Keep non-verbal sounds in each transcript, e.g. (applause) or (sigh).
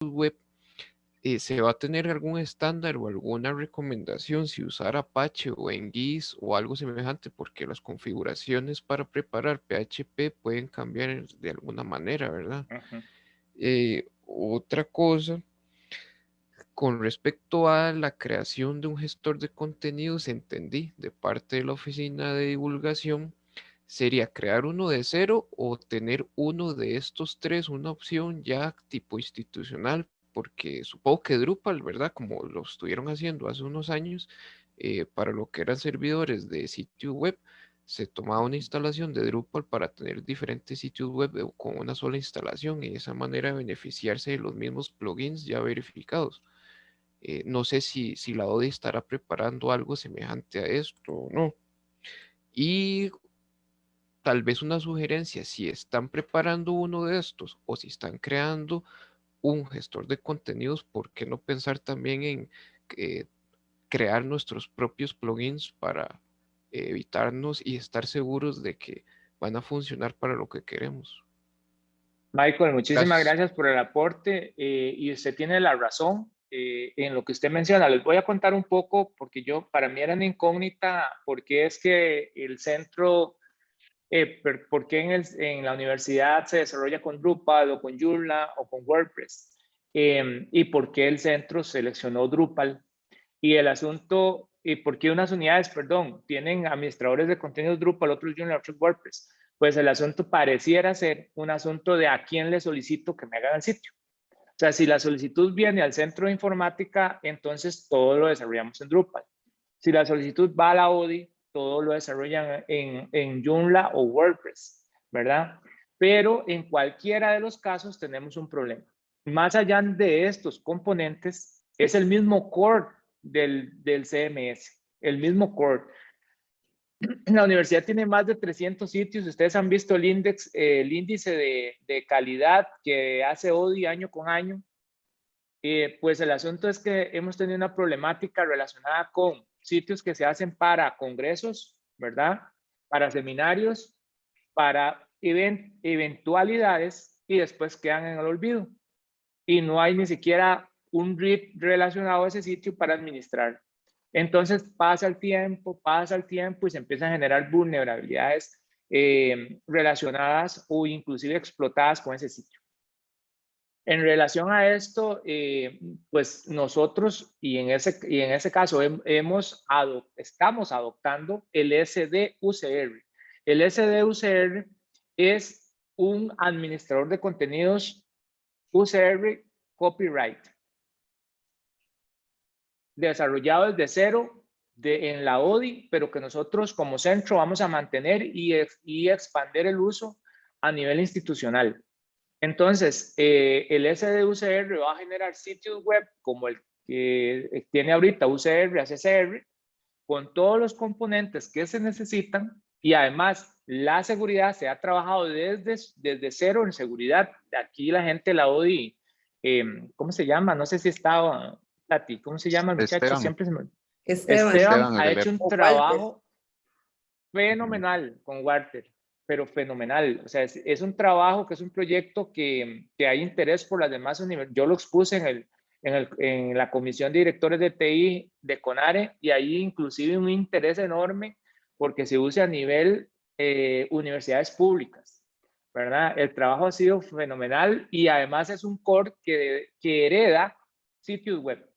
web, eh, ¿se va a tener algún estándar o alguna recomendación si usar Apache o GIS o algo semejante? Porque las configuraciones para preparar PHP pueden cambiar de alguna manera, ¿verdad? Eh, otra cosa, con respecto a la creación de un gestor de contenidos, entendí de parte de la oficina de divulgación, sería crear uno de cero o tener uno de estos tres, una opción ya tipo institucional, porque supongo que Drupal, ¿verdad? Como lo estuvieron haciendo hace unos años, eh, para lo que eran servidores de sitio web, se tomaba una instalación de Drupal para tener diferentes sitios web con una sola instalación y de esa manera beneficiarse de los mismos plugins ya verificados. Eh, no sé si, si la ODI estará preparando algo semejante a esto o no. Y tal vez una sugerencia, si están preparando uno de estos o si están creando un gestor de contenidos, ¿por qué no pensar también en eh, crear nuestros propios plugins para evitarnos y estar seguros de que van a funcionar para lo que queremos? Michael, muchísimas gracias, por el aporte eh, y usted tiene la razón. Eh, en lo que usted menciona. Les voy a contar un poco, porque yo, para mí era una incógnita, porque es que el centro, eh, por qué en, el, en, la universidad se desarrolla con Drupal o con Joomla o con WordPress, em, y por qué el centro seleccionó Drupal. Y el asunto, y por qué unas unidades, perdón, tienen administradores de contenidos Drupal, otros Joomla, otros WordPress. Pues el asunto pareciera ser un asunto de a quién le solicito que me haga el sitio. O sea, si la solicitud viene al centro de informática, entonces todo lo desarrollamos en Drupal. Si la solicitud va a la ODI, todo lo desarrollan en, en Joomla o WordPress, ¿verdad? Pero en cualquiera de los casos tenemos un problema. Más allá de estos componentes, es el mismo core del, CMS, el mismo core. La universidad tiene más de 300 sitios. Ustedes han visto el, el índice de, calidad que hace ODI año con año. Eh, pues el asunto es que hemos tenido una problemática relacionada con sitios que se hacen para congresos, ¿verdad? Para seminarios, para eventualidades y después quedan en el olvido. Y no hay ni siquiera un RIP relacionado a ese sitio para administrar. Entonces pasa el tiempo, pasa el tiempo y se empiezan a generar vulnerabilidades eh, relacionadas o inclusive explotadas con ese sitio. En relación a esto, eh, pues nosotros, y en ese, y en ese caso hemos estamos adoptando el SDUCR. El SDUCR es un administrador de contenidos UCR copyright desarrollado desde cero en la ODI, pero que nosotros como centro vamos a mantener y, y expandir el uso a nivel institucional. Entonces, eh, el SDUCR va a generar sitios web como el que tiene ahorita UCR, ACCR, con todos los componentes que se necesitan y además la seguridad se ha trabajado desde, desde cero en seguridad. Aquí la gente, la ODI, eh, ¿cómo se llama? No sé si estaba Tati, ¿cómo se llama el muchacho? Siempre se me... Esteban, ha hecho un trabajo fenomenal con Walter, pero fenomenal. O sea, es, un trabajo que es un proyecto que, que hay interés por las demás universidades. Yo lo expuse en, el, en, el, en la comisión de directores de TI de CONARE y ahí inclusive un interés enorme porque se use a nivel eh, universidades públicas. ¿verdad? El trabajo ha sido fenomenal y además es un core que, que hereda sitios web.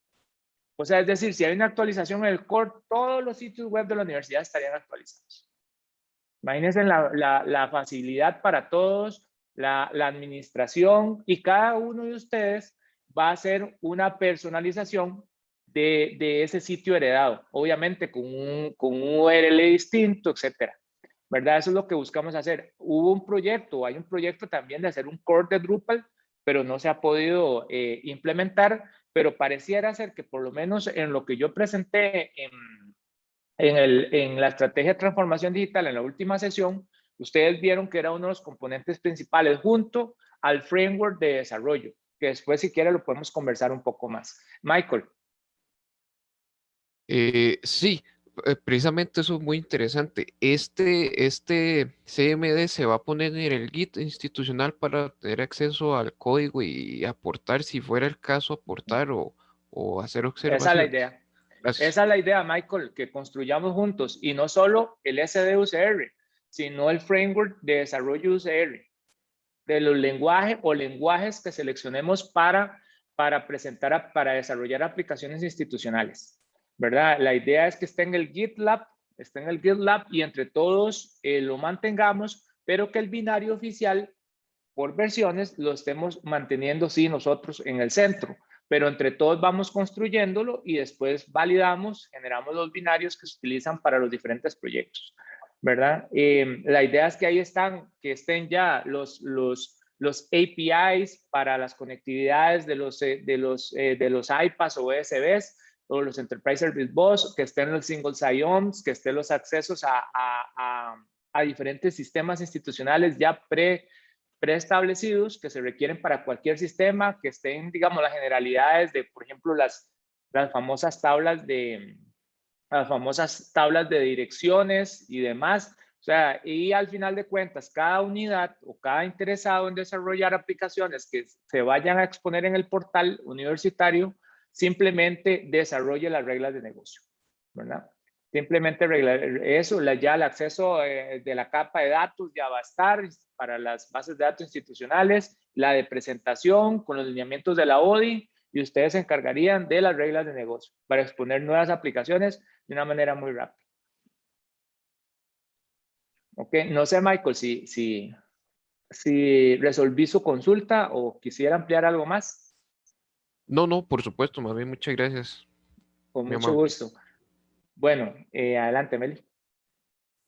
O sea, es decir, si hay una actualización en el core, todos los sitios web de la universidad estarían actualizados. Imagínense la, la, facilidad para todos, la, la, administración y cada uno de ustedes va a hacer una personalización de, de ese sitio heredado, obviamente con un, con un URL distinto, etcétera. ¿Verdad? Eso es lo que buscamos hacer. Hubo un proyecto, hay un proyecto también de hacer un core de Drupal, pero no se ha podido eh, implementar pero pareciera ser que por lo menos en lo que yo presenté en, en, el, en la estrategia de transformación digital en la última sesión, ustedes vieron que era uno de los componentes principales junto al framework de desarrollo, que después si quiere lo podemos conversar un poco más. Michael. Eh, sí, Eh, precisamente eso es muy interesante. Este, este CMD se va a poner en el Git institucional para tener acceso al código y aportar, si fuera el caso, aportar o, o hacer observaciones. Esa es la idea. Esa es la idea, Michael, que construyamos juntos y no solo el SDUCR, sino el framework de desarrollo UCR, de los lenguajes o lenguajes que seleccionemos para, para presentar, para desarrollar aplicaciones institucionales. ¿verdad? La idea es que esté en el GitLab, esté en el GitLab y entre todos eh, lo mantengamos, pero que el binario oficial por versiones lo estemos manteniendo, sí, nosotros en el centro, pero entre todos vamos construyéndolo y después validamos, generamos los binarios que se utilizan para los diferentes proyectos, ¿verdad? Eh, la idea es que ahí están, que estén ya los, los, APIs para las conectividades de los, eh, de los, de los iPads o USBs, o los Enterprise Service Bus, que estén los single sign-ons, que estén los accesos a, diferentes sistemas institucionales ya pre, preestablecidos que se requieren para cualquier sistema, que estén, digamos, las generalidades de, por ejemplo, las, las famosas tablas de las famosas tablas de direcciones y demás. O sea, y al final de cuentas, cada unidad o cada interesado en desarrollar aplicaciones que se vayan a exponer en el portal universitario simplemente desarrolle las reglas de negocio, ¿verdad? Simplemente eso, ya el acceso eh, de la capa de datos ya va a estar para las bases de datos institucionales, la de presentación con los lineamientos de la ODI y ustedes se encargarían de las reglas de negocio para exponer nuevas aplicaciones de una manera muy rápida. Ok, no sé Michael si, si, si resolví su consulta o quisiera ampliar algo más. No, no, por supuesto, más bien muchas gracias. Con mucho gusto. Bueno, eh, adelante, Meli.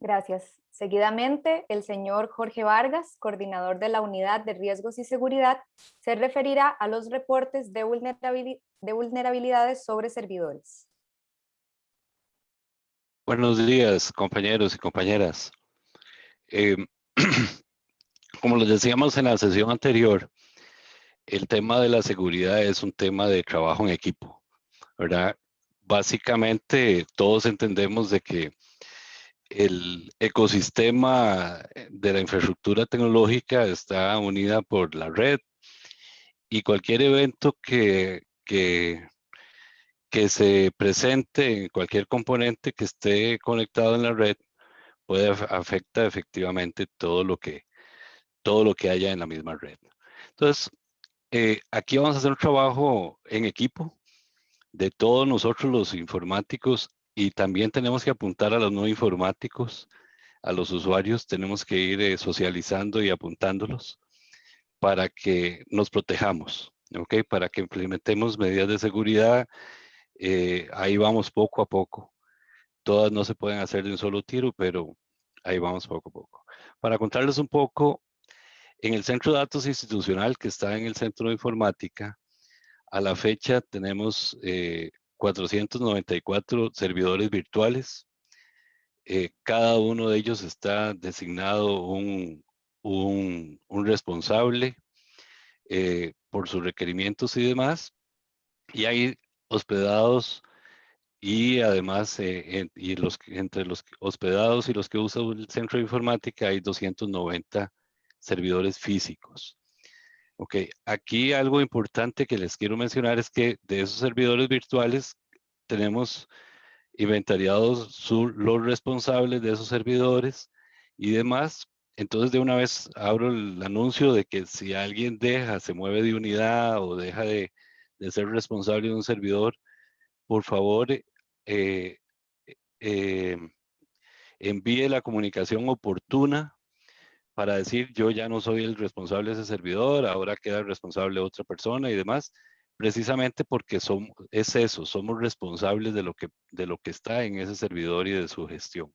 Gracias. Seguidamente, el señor Jorge Vargas, coordinador de la Unidad de Riesgos y Seguridad, se referirá a los reportes de, vulnerabilidades sobre servidores. Buenos días, compañeros y compañeras. Em, (clears throat) como les decíamos en la sesión anterior, el tema de la seguridad es un tema de trabajo en equipo, ¿verdad? Básicamente todos entendemos de que el ecosistema de la infraestructura tecnológica está unida por la red y cualquier evento que, que, que se presente en cualquier componente que esté conectado en la red puede afectar efectivamente todo lo que todo lo que haya en la misma red. Entonces, eh, aquí vamos a hacer un trabajo en equipo de todos nosotros los informáticos y también tenemos que apuntar a los no informáticos, a los usuarios, tenemos que ir eh, socializando y apuntándolos para que nos protejamos, ¿ok? Para que implementemos medidas de seguridad, eh, ahí vamos poco a poco. Todas no se pueden hacer de un solo tiro, pero ahí vamos poco a poco. Para contarles un poco, en el centro de datos institucional que está en el centro de informática, a la fecha tenemos 494 eh, servidores virtuales. Eh, cada uno de ellos está designado un, responsable eh, por sus requerimientos y demás. Y hay hospedados y además y los, entre los hospedados y los que usan el centro de informática hay 290 servidores físicos. Ok, aquí algo importante que les quiero mencionar es que de esos servidores virtuales tenemos inventariados los responsables de esos servidores y demás. Entonces de una vez abro el anuncio de que si alguien deja, se mueve de unidad o deja de, ser responsable de un servidor, por favor eh, eh, envíe la comunicación oportuna para decir yo ya no soy el responsable de ese servidor, ahora queda responsable otra persona y demás, precisamente porque somos, es eso, somos responsables de lo, que, de lo que está en ese servidor y de su gestión.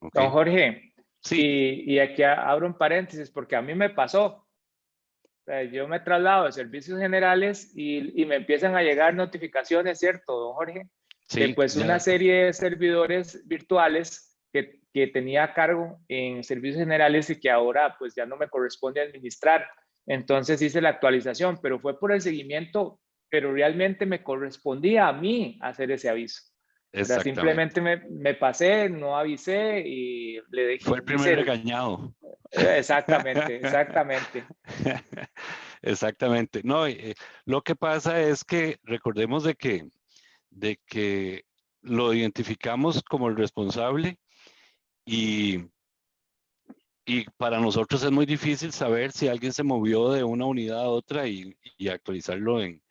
Don Jorge, sí. y, aquí abro un paréntesis porque a mí me pasó. Yo me traslado de servicios generales y, y me empiezan a llegar notificaciones, ¿cierto, don Jorge? Sí, de pues una serie de servidores virtuales que tenía a cargo en servicios generales y que ahora pues ya no me corresponde administrar. Entonces hice la actualización, pero fue por el seguimiento, pero realmente me correspondía a mí hacer ese aviso. Simplemente me, me, pasé, no avisé y le dije... Fue el primer regañado. Exactamente, exactamente. (laughs) exactamente. No, eh, lo que pasa es que recordemos de que, de que lo identificamos como el responsable y, y para nosotros es muy difícil saber si alguien se movió de una unidad a otra y, y actualizarlo en,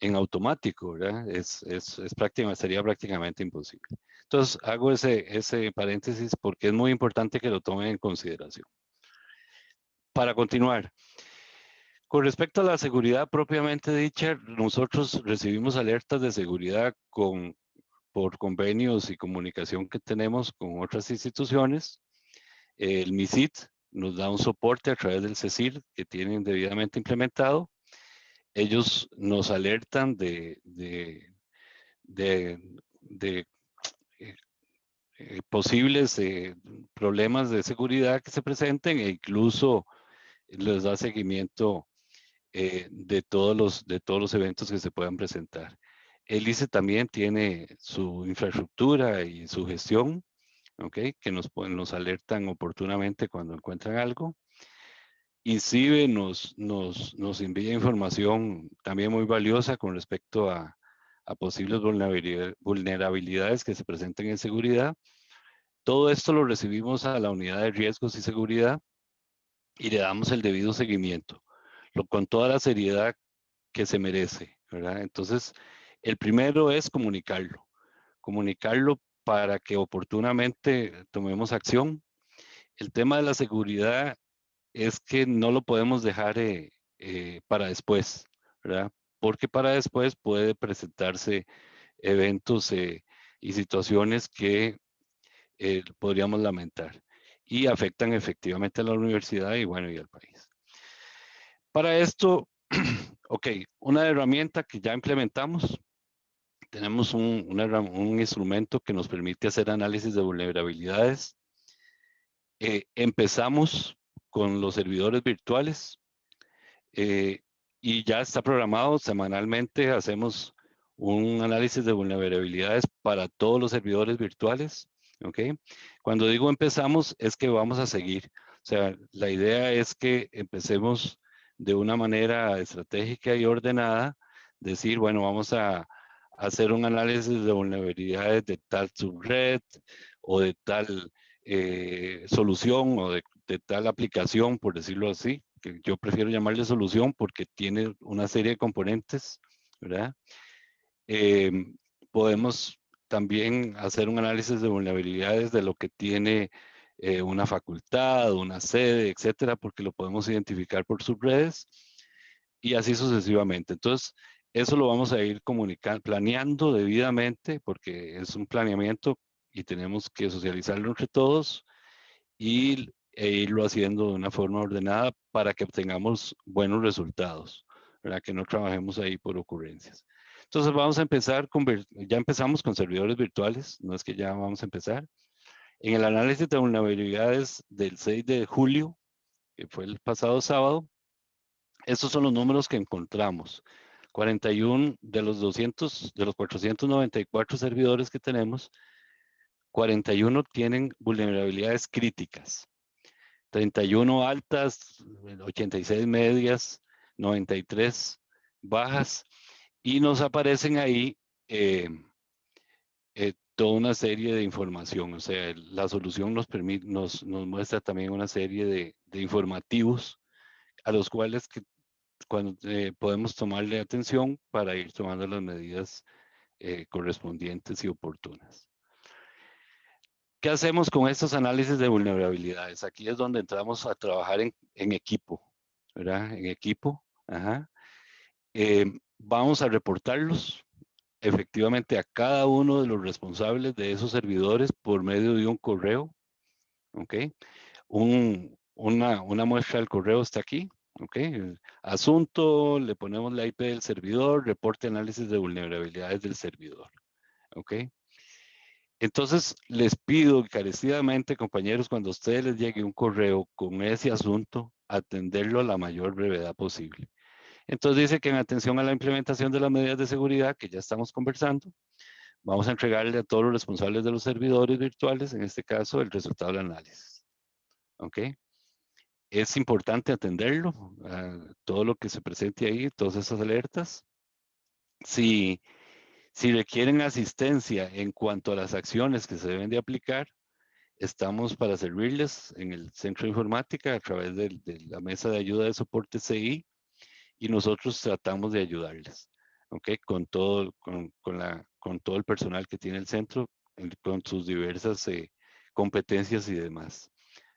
en automático, ¿verdad? Es, es, es prácticamente, sería prácticamente imposible. Entonces, hago ese, ese paréntesis porque es muy importante que lo tomen en consideración. Para continuar, con respecto a la seguridad propiamente dicha, nosotros recibimos alertas de seguridad con, por convenios y comunicación que tenemos con otras instituciones. El MISIT nos da un soporte a través del CECIR que tienen debidamente implementado ellos nos alertan de, de, eh, eh, posibles eh, problemas de seguridad que se presenten e incluso les da seguimiento de, todos los, de todos los eventos que se puedan presentar. El ICE también tiene su infraestructura y su gestión, ¿okay? que nos, nos alertan oportunamente cuando encuentran algo. INCIBE nos, nos, nos envía información también muy valiosa con respecto a, a posibles vulnerabilidades que se presenten en seguridad. Todo esto lo recibimos a la unidad de riesgos y seguridad y le damos el debido seguimiento, lo, con toda la seriedad que se merece. ¿verdad? Entonces, el primero es comunicarlo. Comunicarlo para que oportunamente tomemos acción. El tema de la seguridad es que no lo podemos dejar eh, eh, para después, ¿verdad? Porque para después puede presentarse eventos eh, y situaciones que podríamos lamentar y afectan efectivamente a la universidad y bueno, y al país. Para esto, (clears throat) ok, una herramienta que ya implementamos, tenemos un, un instrumento que nos permite hacer análisis de vulnerabilidades. empezamos con los servidores virtuales eh, y ya está programado semanalmente, hacemos un análisis de vulnerabilidades para todos los servidores virtuales. ¿ok? Cuando digo empezamos es que vamos a seguir. O sea, la idea es que empecemos de una manera estratégica y ordenada, decir, bueno, vamos a, hacer un análisis de vulnerabilidades de tal subred o de tal eh, solución o de tal aplicación, por decirlo así, que yo prefiero llamarle solución porque tiene una serie de componentes, ¿verdad? Em, podemos también hacer un análisis de vulnerabilidades de lo que tiene eh, una facultad, una sede, etcétera, porque lo podemos identificar por subredes y así sucesivamente. Entonces, eso lo vamos a ir comunicando, planeando debidamente, porque es un planeamiento y tenemos que socializarlo entre todos y e irlo haciendo de una forma ordenada para que obtengamos buenos resultados, ¿verdad? que no trabajemos ahí por ocurrencias. Entonces vamos a empezar ya empezamos con servidores virtuales, no es que ya vamos a empezar. En el análisis de vulnerabilidades del 6 de julio, que fue el pasado sábado, estos son los números que encontramos. 41 de los 200, de los 494 servidores que tenemos, 41 tienen vulnerabilidades críticas. 31 altas, 86 medias, 93 bajas y nos aparecen ahí eh, eh, toda una serie de información. O sea, la solución nos, permite, nos, muestra también una serie de, de, informativos a los cuales que, cuando, eh, podemos tomarle atención para ir tomando las medidas correspondientes y oportunas. ¿Qué hacemos con estos análisis de vulnerabilidades? Aquí es donde entramos a trabajar en, equipo, ¿verdad? En equipo, ajá. Eh, vamos a reportarlos efectivamente a cada uno de los responsables de esos servidores por medio de un correo, ¿ok? una, una muestra del correo está aquí, ¿ok? Asunto, le ponemos la IP del servidor, reporte análisis de vulnerabilidades del servidor, ¿ok? Entonces, les pido encarecidamente, compañeros, cuando a ustedes les llegue un correo con ese asunto, atenderlo a la mayor brevedad posible. Entonces dice que en atención a la implementación de las medidas de seguridad que ya estamos conversando, vamos a entregarle a todos los responsables de los servidores virtuales, en este caso, el resultado del análisis. ¿Ok? Es importante atenderlo, todo lo que se presente ahí, todas esas alertas. Si, si requieren asistencia en cuanto a las acciones que se deben de aplicar, estamos para servirles en el centro de informática a través de, la mesa de ayuda de soporte CI y nosotros tratamos de ayudarles, ¿ok? Con todo, con, la, con todo el personal que tiene el centro, con sus diversas eh, competencias y demás.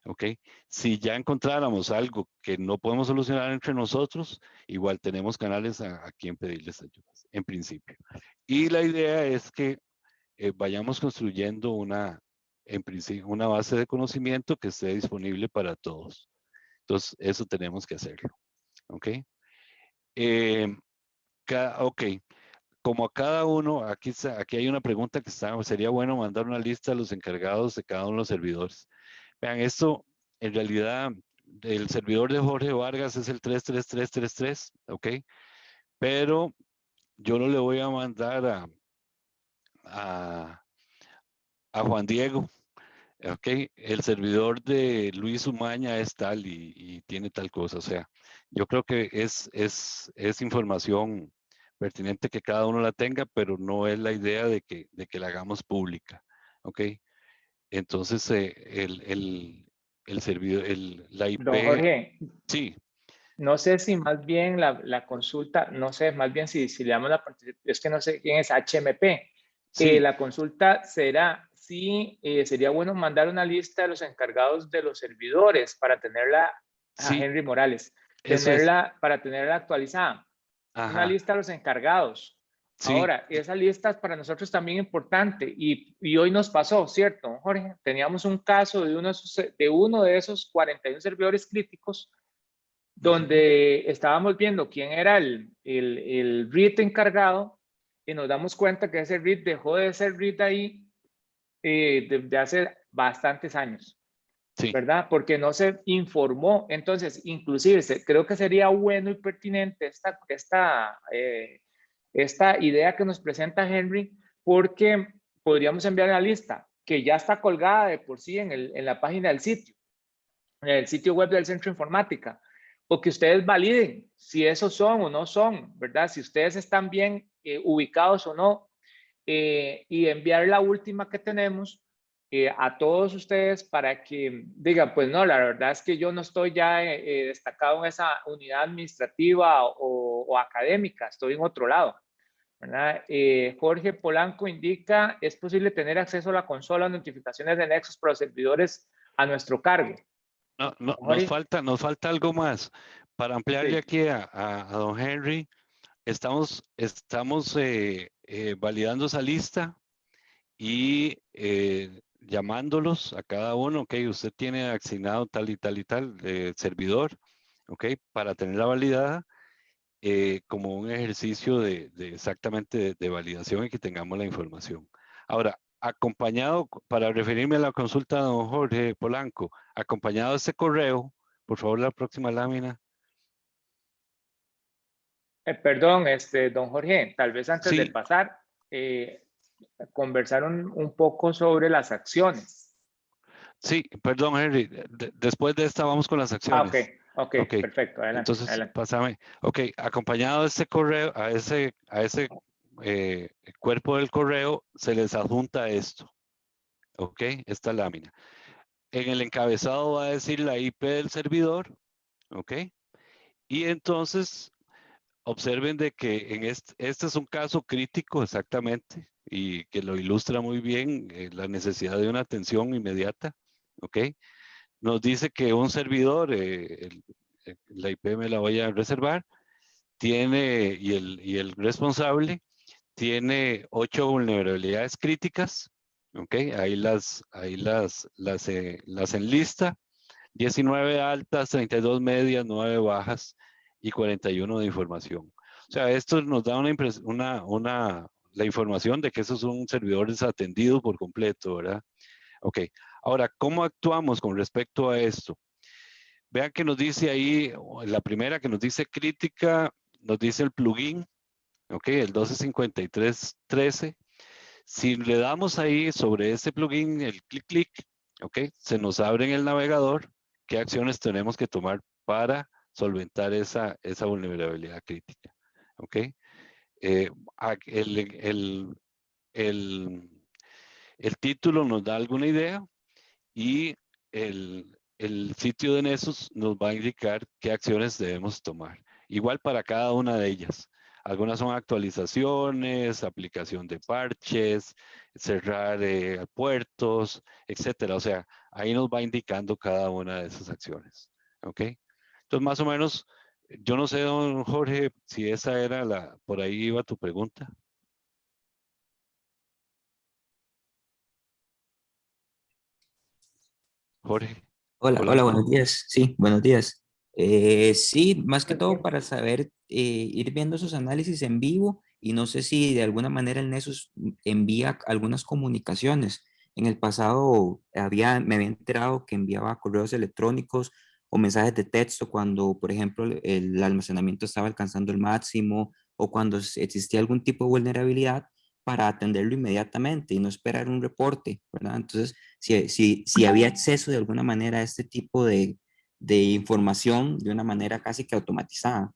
¿Ok? Si ya encontráramos algo que no podemos solucionar entre nosotros, igual tenemos canales a, quien pedirles ayudas, en principio. Y la idea es que eh, vayamos construyendo una, en principio, una base de conocimiento que esté disponible para todos. Entonces, eso tenemos que hacerlo, ¿ok? Eh, ok, como a cada uno, aquí, aquí hay una pregunta que está, sería bueno mandar una lista a los encargados de cada uno de los servidores. Vean, esto en realidad el servidor de Jorge Vargas es el 33333, ¿ok? Pero yo no le voy a mandar a, a, Juan Diego, ¿ok? El servidor de Luis Umaña es tal y, tiene tal cosa. O sea, yo creo que es, es, es información pertinente que cada uno la tenga, pero no es la idea de que, de que la hagamos pública, ¿ok? Entonces, eh, el, el, el, servidor, el, la IP... Don Jorge, sí. No sé si más bien la, la, consulta, no sé, más bien si, si le damos la es que no sé quién es HMP. Sí. Eh, la consulta será si eh, sería bueno mandar una lista de los encargados de los servidores para tenerla a Henry Morales, tenerla, para tenerla actualizada. Una lista de los encargados. Ahora, esa lista es para nosotros también importante y, y, hoy nos pasó, ¿cierto, Jorge? Teníamos un caso de uno, de uno de esos 41 servidores críticos donde estábamos viendo quién era el, el, el REIT encargado y nos damos cuenta que ese REIT dejó de ser REIT ahí eh, desde hace bastantes años. Sí. ¿Verdad? Porque no se informó. Entonces, inclusive, creo que sería bueno y pertinente esta, esta eh, esta idea que nos presenta Henry porque podríamos enviar la lista que ya está colgada de por sí en, el, en la página del sitio, en el sitio web del Centro Informática, o que ustedes validen si esos son o no son, ¿verdad? Si ustedes están bien eh, ubicados o no, eh, y enviar la última que tenemos eh, a todos ustedes para que digan, pues no, la verdad es que yo no estoy ya destacado en esa unidad administrativa o, o académica, estoy en otro lado. Eh, Jorge Polanco indica, es posible tener acceso a la consola notificaciones de Nexus para los servidores a nuestro cargo. No, no nos, falta, nos falta algo más. Para ampliarle aquí a, a, don Henry, estamos, estamos eh, eh, validando esa lista y llamándolos a cada uno, ok, usted tiene asignado tal y tal y tal servidor, ok, para tenerla validada eh, como un ejercicio de, exactamente de, validación y que tengamos la información. Ahora, acompañado, para referirme a la consulta de don Jorge Polanco, acompañado de este correo, por favor, la próxima lámina. Eh, perdón, este, don Jorge, tal vez antes de pasar, eh, conversar un, poco sobre las acciones. Sí, perdón, Henry, después de esta vamos con las ah, acciones. Ah, Okay, ok, perfecto. Adelante, Entonces, pásame. Ok, acompañado de este correo, a ese, a ese eh, cuerpo del correo, se les adjunta esto. Ok, esta lámina. En el encabezado va a decir la IP del servidor. Ok. Y entonces, observen de que este, es un caso crítico exactamente y que lo ilustra muy bien eh, la necesidad de una atención inmediata. Ok nos dice que un servidor, eh, la IP me la voy a reservar, tiene, y el, y el responsable, tiene ocho vulnerabilidades críticas, ¿ok? Ahí las, ahí las, las, eh, las enlista, 19 altas, 32 medias, 9 bajas y 41 de información. O sea, esto nos da una, una, una, la información de que eso es un servidor desatendido por completo, ¿verdad? Ok, ahora, ¿cómo actuamos con respecto a esto? Vean que nos dice ahí, la primera que nos dice crítica, nos dice el plugin, ok, el 125313. Si le damos ahí sobre este plugin el clic clic, ok, se nos abre en el navegador qué acciones tenemos que tomar para solventar esa, esa vulnerabilidad crítica. ok. Eh, el, el, el, el título nos da alguna idea y el, sitio de Nessus nos va a indicar qué acciones debemos tomar. Igual para cada una de ellas. Algunas son actualizaciones, aplicación de parches, cerrar eh, puertos, etcétera. O sea, ahí nos va indicando cada una de esas acciones. ¿Ok? Entonces, más o menos, yo no sé, don Jorge, si esa era la, por ahí iba tu pregunta. Jorge. Hola, hola, buenos días. Sí, buenos días. Eh, sí, más que todo para saber, eh, ir viendo esos análisis en vivo y no sé si de alguna manera el Nessus envía algunas comunicaciones. En el pasado había, me había enterado que enviaba correos electrónicos o mensajes de texto cuando, por ejemplo, el almacenamiento estaba alcanzando el máximo o cuando existía algún tipo de vulnerabilidad para atenderlo inmediatamente y no esperar un reporte, ¿verdad? Entonces, si, si, si había acceso de alguna manera a este tipo de, de información de una manera casi que automatizada.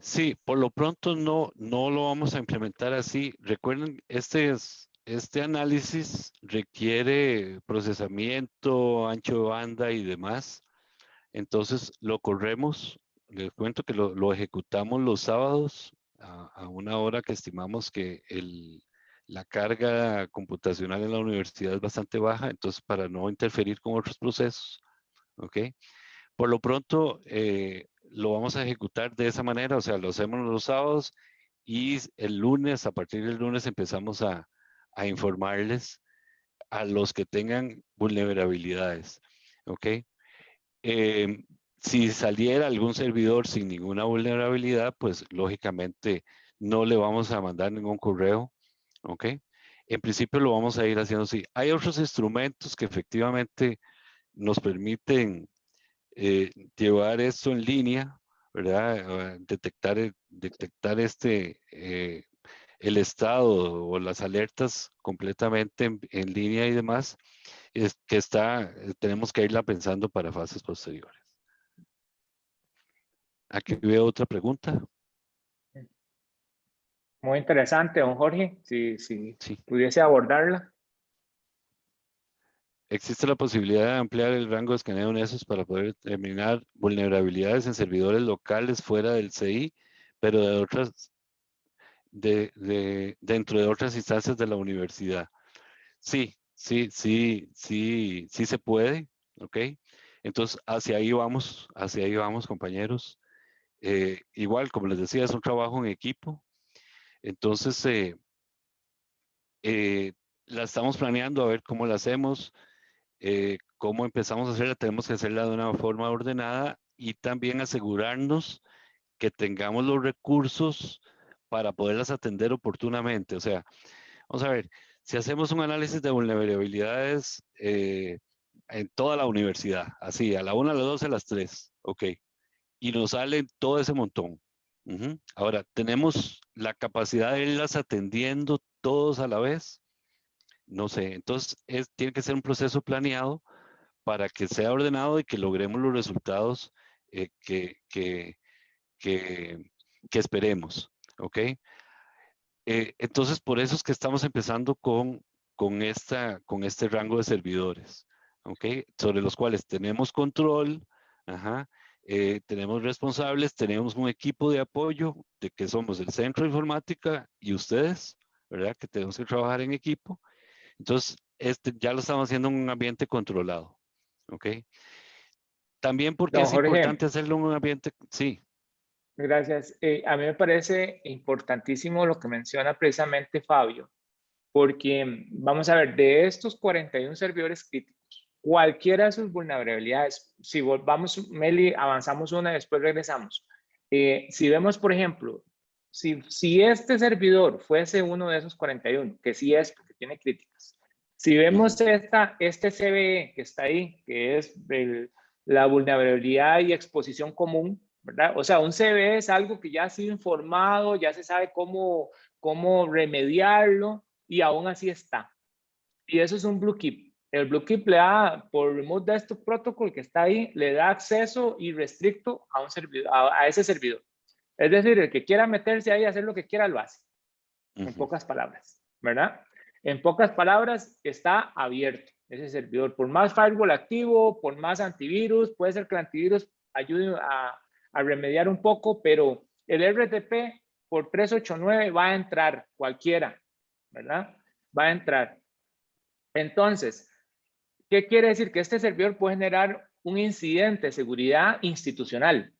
Sí, por lo pronto no, no lo vamos a implementar así. Recuerden, este, es, este análisis requiere procesamiento, ancho de banda y demás. Entonces lo corremos, les cuento que lo, lo ejecutamos los sábados a, una hora que estimamos que el, la carga computacional en la universidad es bastante baja, entonces para no interferir con otros procesos, ¿ok? Por lo pronto eh, lo vamos a ejecutar de esa manera, o sea, lo hacemos los sábados y el lunes, a partir del lunes empezamos a, a informarles a los que tengan vulnerabilidades, ¿ok? Eh, si saliera algún servidor sin ninguna vulnerabilidad, pues lógicamente no le vamos a mandar ningún correo, ¿ok? En principio lo vamos a ir haciendo así. Hay otros instrumentos que efectivamente nos permiten eh, llevar esto en línea, ¿verdad? Detectar, detectar este, eh, el estado o las alertas completamente en, línea y demás, es que está, tenemos que irla pensando para fases posteriores. Aquí veo otra pregunta. Muy interesante, don Jorge, si, si pudiese abordarla. Existe la posibilidad de ampliar el rango de escaneo en esos para poder determinar vulnerabilidades en servidores locales fuera del CI, pero de otras, de, de, dentro de otras instancias de la universidad. Sí, sí, sí, sí, sí se puede, ¿ok? Entonces, hacia ahí vamos, hacia ahí vamos, compañeros. Eh, igual, como les decía, es un trabajo en equipo. Entonces, eh, eh, la estamos planeando a ver cómo la hacemos, cómo empezamos a hacerla. Tenemos que hacerla de una forma ordenada y también asegurarnos que tengamos los recursos para poderlas atender oportunamente. O sea, vamos a ver, si hacemos un análisis de vulnerabilidades en toda la universidad, así, a la una, a las dos, a las tres, ok y nos sale todo ese montón. Ahora, ¿tenemos la capacidad de irlas atendiendo todos a la vez? No sé, entonces es, tiene que ser un proceso planeado para que sea ordenado y que logremos los resultados eh, que, esperemos, ¿ok? Eh, entonces, por eso es que estamos empezando con, con, esta, con este rango de servidores, ¿ok? Sobre los cuales tenemos control, ajá, eh, tenemos responsables, tenemos un equipo de apoyo de que somos el centro de informática y ustedes, ¿verdad? Que tenemos que trabajar en equipo. Entonces, este, ya lo estamos haciendo en un ambiente controlado, ¿ok? También porque es importante hacerlo en un ambiente, sí. Gracias. Eh, a mí me parece importantísimo lo que menciona precisamente Fabio, porque vamos a ver, de estos 41 servidores críticos, cualquiera de sus vulnerabilidades, si vamos, Meli, avanzamos una y después regresamos. Eh, si vemos, por ejemplo, si, si este servidor fuese uno de esos 41, que sí es porque tiene críticas, si vemos esta, este CVE que está ahí, que es la vulnerabilidad y exposición común, ¿verdad? O sea, un CVE es algo que ya ha sido informado, ya se sabe cómo, cómo remediarlo y aún así está. Y eso es un Blue Keep. El Blue Keep le da, por Remote Desktop Protocol que está ahí, le da acceso irrestricto a, un servidor, a, ese servidor. Es decir, el que quiera meterse ahí a hacer lo que quiera, lo hace. En pocas palabras, ¿verdad? En pocas palabras, está abierto ese servidor. Por más firewall activo, por más antivirus, puede ser que el antivirus ayude a, a remediar un poco, pero el RTP por 389 va a entrar cualquiera, ¿verdad? Va a entrar. Entonces, ¿qué quiere decir? Que este servidor puede generar un incidente de seguridad institucional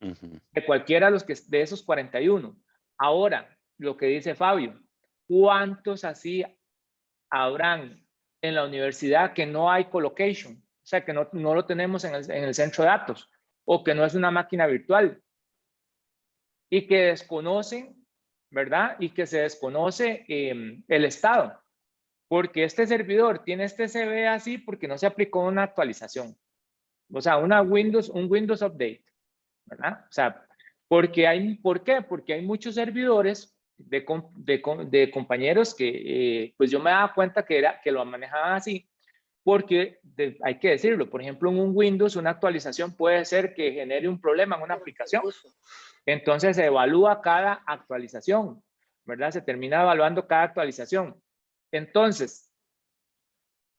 de cualquiera de, los que, de esos 41. Ahora, lo que dice Fabio, ¿cuántos así habrán en la universidad que no hay colocation? O sea, que no, no lo tenemos en el, en el centro de datos o que no es una máquina virtual y que desconocen, ¿verdad? Y que se desconoce em, el estado porque este servidor tiene este CV así porque no se aplicó una actualización. O sea, una Windows, un Windows Update, ¿verdad? O sea, porque hay, ¿por qué? Porque hay muchos servidores de, de, compañeros que, eh, pues yo me daba cuenta que, era, que lo manejaban así, porque hay que decirlo, por ejemplo, en un Windows una actualización puede ser que genere un problema en una aplicación. Entonces se evalúa cada actualización, ¿verdad? Se termina evaluando cada actualización. Entonces,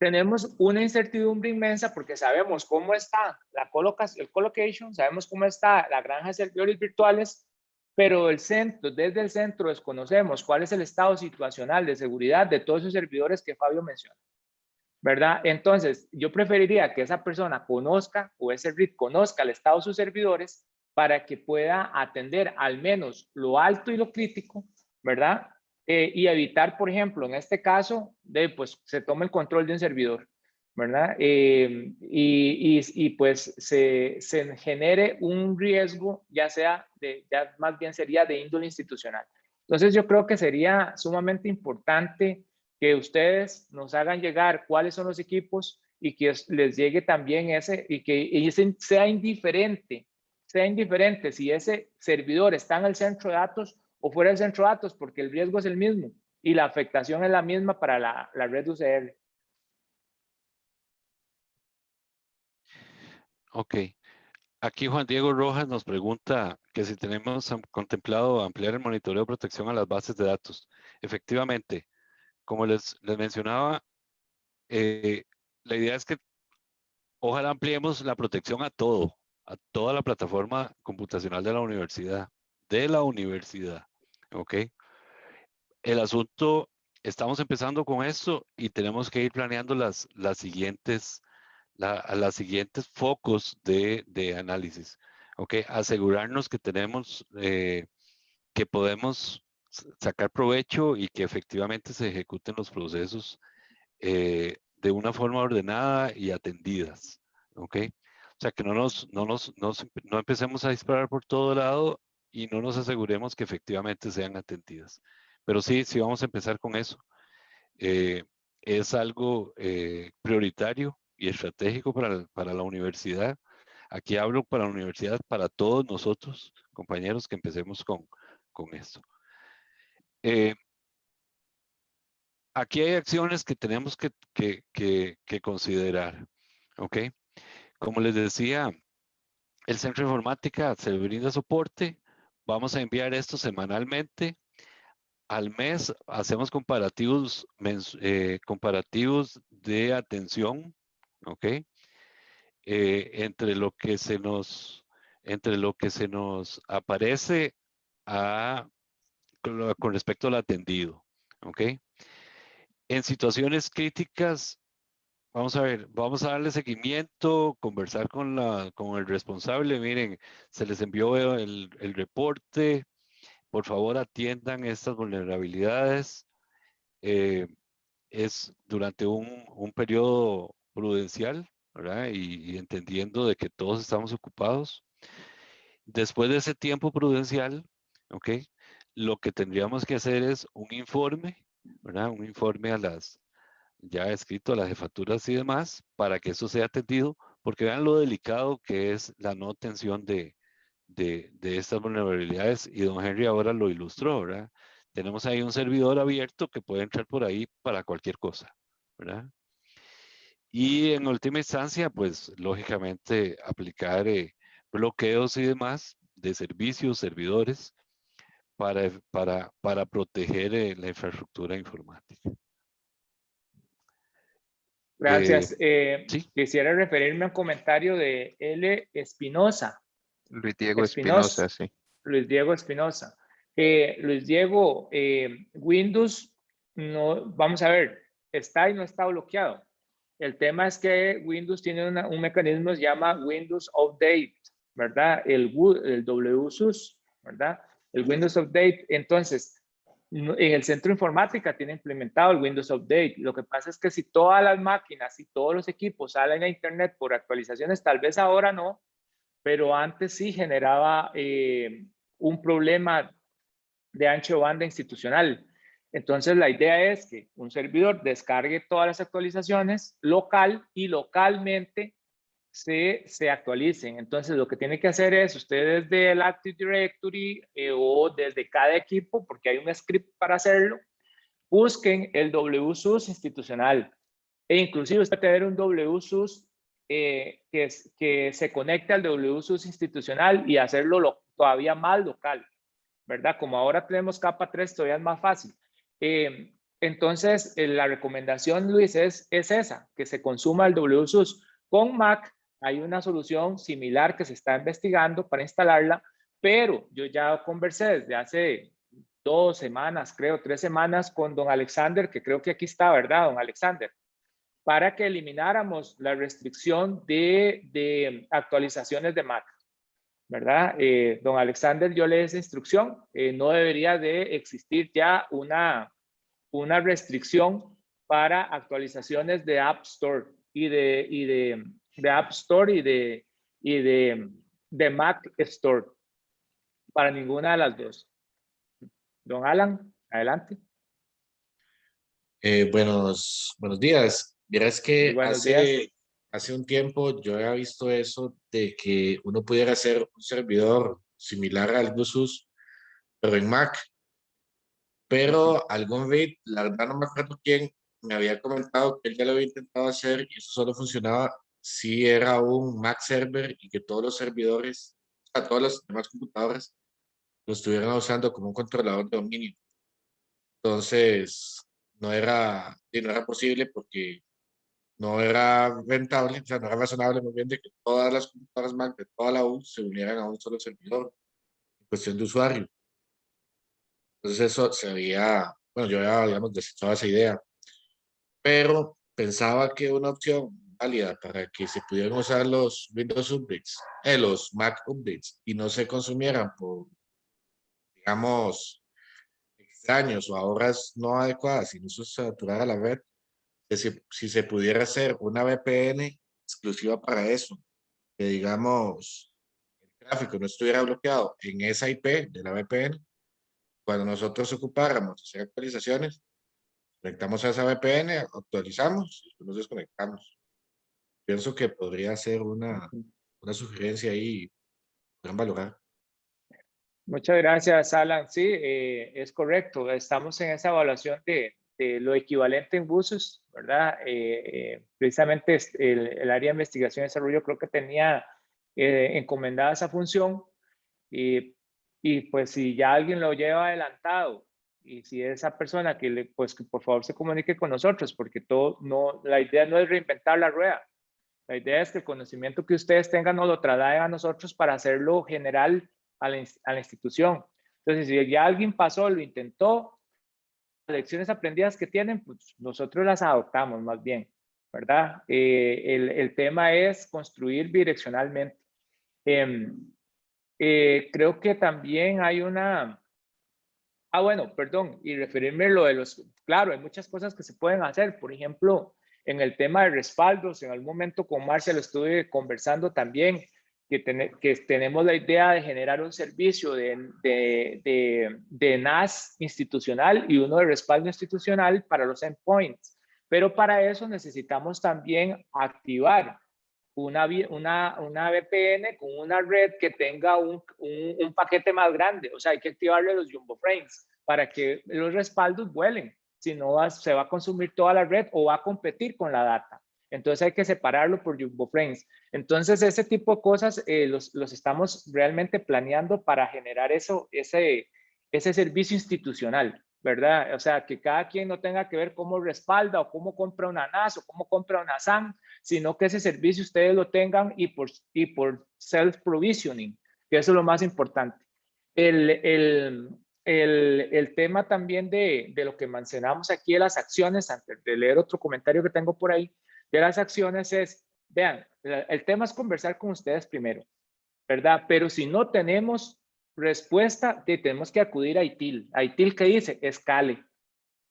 tenemos una incertidumbre inmensa porque sabemos cómo está la colocación, el colocation, sabemos cómo está la granja de servidores virtuales, pero el centro, desde el centro desconocemos cuál es el estado situacional de seguridad de todos esos servidores que Fabio menciona. ¿Verdad? Entonces, yo preferiría que esa persona conozca o ese RIT conozca el estado de sus servidores para que pueda atender al menos lo alto y lo crítico, ¿verdad? Eh, y evitar, por ejemplo, en este caso, de, pues se toma el control de un servidor, ¿verdad? Y, y, y, pues se, se, genere un riesgo, ya sea, de, ya más bien sería de índole institucional. Entonces yo creo que sería sumamente importante que ustedes nos hagan llegar cuáles son los equipos y que les llegue también ese, y que ese sea indiferente, sea indiferente si ese servidor está en el centro de datos o fuera del centro de datos porque el riesgo es el mismo y la afectación es la misma para la, la red UCR. Ok. Aquí Juan Diego Rojas nos pregunta que si tenemos contemplado ampliar el monitoreo de protección a las bases de datos. Efectivamente, como les, les mencionaba, eh, la idea es que ojalá ampliemos la protección a todo, a toda la plataforma computacional de la universidad, de la universidad. ¿ok? El asunto, estamos empezando con esto y tenemos que ir planeando las, las siguientes, la, las siguientes focos de, de, análisis, ¿ok? Asegurarnos que tenemos, eh, que podemos sacar provecho y que efectivamente se ejecuten los procesos eh, de una forma ordenada y atendidas, ¿ok? O sea, que no nos, no nos, no empecemos a disparar por todo lado y no nos aseguremos que efectivamente sean atendidas. Pero sí, sí vamos a empezar con eso. Eh, es algo eh, prioritario y estratégico para, para, la universidad. Aquí hablo para la universidad, para todos nosotros, compañeros, que empecemos con, con esto. Eh, aquí hay acciones que tenemos que, considerar. ¿Ok? Como les decía, el Centro de Informática se brinda soporte Vamos a enviar esto semanalmente. Al mes hacemos comparativos, eh, comparativos de atención, ¿ok? Eh, entre lo que se nos entre lo que se nos aparece a, con, respecto al atendido, ¿ok? En situaciones críticas Vamos a ver, vamos a darle seguimiento, conversar con, la, con el responsable. Miren, se les envió el, el reporte. Por favor, atiendan estas vulnerabilidades. Eh, es durante un, un, periodo prudencial. Y, y, entendiendo de que todos estamos ocupados. Después de ese tiempo prudencial, ¿ok? Lo que tendríamos que hacer es un informe, ¿verdad? Un informe a las, ya escrito a las jefaturas y demás para que eso sea atendido, porque vean lo delicado que es la no atención de, de, estas vulnerabilidades y don Henry ahora lo ilustró, ¿verdad? Tenemos ahí un servidor abierto que puede entrar por ahí para cualquier cosa, ¿verdad? Y en última instancia, pues lógicamente aplicar eh, bloqueos y demás de servicios, servidores, para, para, para proteger eh, la infraestructura informática. Gracias. Eh, Eh, sí. Quisiera referirme a un comentario de L. Espinosa, Luis Diego Espinosa. Sí. Luis Diego Espinosa. Eh, Luis Diego, eh, Windows, no, vamos a ver, está y no está bloqueado. El tema es que Windows tiene una- un mecanismo que se llama Windows Update, ¿verdad? El, W- el WSUS, ¿verdad? El Windows Update. Entonces, en el centro informática tiene implementado el Windows Update. Lo que pasa es que si todas las máquinas y todos los equipos salen a Internet por actualizaciones, tal vez ahora no, pero antes sí generaba eh, un problema de ancho banda institucional. Entonces la idea es que un servidor descargue todas las actualizaciones local y localmente se, se actualicen. Entonces lo que tiene que hacer es usted desde el Active Directory eh, o desde cada equipo, porque hay un script para hacerlo, busquen el WSUS institucional. E inclusive usted tener un WSUS eh, que, que se conecte al WSUS institucional y hacerlo lo- todavía más local, ¿verdad? Como ahora tenemos capa 3, todavía es más fácil. Eh, entonces, la recomendación, Luis, es, es esa, que se consuma el WSUS. Con Mac hay una solución similar que se está investigando para instalarla, pero yo ya conversé desde hace dos semanas, creo, tres semanas con don Alexander, que creo que aquí está, ¿verdad, don Alexander? Para que elimináramos la restricción de, de actualizaciones de Mac. ¿verdad? Eh, don Alexander, yo le di esa instrucción, eh, no debería de existir ya una, una restricción para actualizaciones de App Store y de, y de, de App Store y de, y de, de Mac Store, para ninguna de las dos. Don Alan, adelante. Eh, buenos, buenos días. Verás que hace, días. hace un tiempo yo había visto eso de que uno pudiera hacer un servidor similar al GUSUS, pero en Mac. Pero algún read, la verdad no me acuerdo quién, me había comentado que él ya lo había intentado hacer y eso solo funcionaba si era un Mac server y que todos los servidores, o sea, todas las demás computadoras lo estuvieran usando como un controlador de dominio. Entonces, no era, no era posible porque no era rentable, o sea, no era razonable muy bien de que todas las computadoras Mac de toda la U se unieran a un solo servidor en cuestión de usuario. Entonces eso se había, bueno, yo había, digamos, desechado esa idea, pero pensaba que una opción válida para que se pudieran usar los Windows Updates, eh, los Mac Updates, y no se consumieran por, digamos, extraños o a horas no adecuadas y no se saturara la red, si, si se pudiera hacer una VPN exclusiva para eso, que digamos el tráfico no estuviera bloqueado en esa IP de la VPN, cuando nosotros ocupáramos hacer actualizaciones, conectamos a esa VPN, actualizamos y nos desconectamos. Pienso que podría ser una, una sugerencia ahí, pueden valorar. Muchas gracias, Alan. Sí, eh, es correcto. Estamos en esa evaluación de, de lo equivalente en buses, ¿verdad? Eh, eh, precisamente el, el área de investigación y desarrollo creo que tenía eh, encomendada esa función y, y pues si ya alguien lo lleva adelantado y si esa persona que le, pues que por favor se comunique con nosotros porque todo, no, la idea no es reinventar la rueda. La idea es que el conocimiento que ustedes tengan nos lo trasladen a nosotros para hacerlo general a la, institución. Entonces, si ya alguien pasó, lo intentó, las lecciones aprendidas que tienen, pues nosotros las adoptamos más bien, ¿verdad? Eh, el, tema es construir bidireccionalmente. Em, eh, creo que también hay una... Ah, bueno, perdón, y referirme a lo de los... Claro, hay muchas cosas que se pueden hacer. Por ejemplo, en el tema de respaldos, en algún momento con Marcia lo estuve conversando también, que, tene- que tenemos la idea de generar un servicio de, de, de, de NAS institucional y uno de respaldo institucional para los endpoints. Pero para eso necesitamos también activar una, una, una VPN con una red que tenga un, un, un paquete más grande. O sea, hay que activarle los jumbo frames para que los respaldos vuelen. Si no, va- se va a consumir toda la red o va a competir con la data. Entonces hay que separarlo por jumbo frames. Entonces ese tipo de cosas eh, los, los estamos realmente planeando para generar eso, ese, ese servicio institucional, ¿verdad? O sea, que cada quien no tenga que ver cómo respalda o cómo compra una NAS o cómo compra una SAN, sino que ese servicio ustedes lo tengan y por, y por self-provisioning, que eso es lo más importante. El, el, el, el tema también de, de lo que mencionamos aquí de las acciones, antes de leer otro comentario que tengo por ahí, de las acciones es, vean, el tema es conversar con ustedes primero, ¿verdad? Pero si no tenemos respuesta, te- tenemos que acudir a ITIL. A ITIL que dice, escale,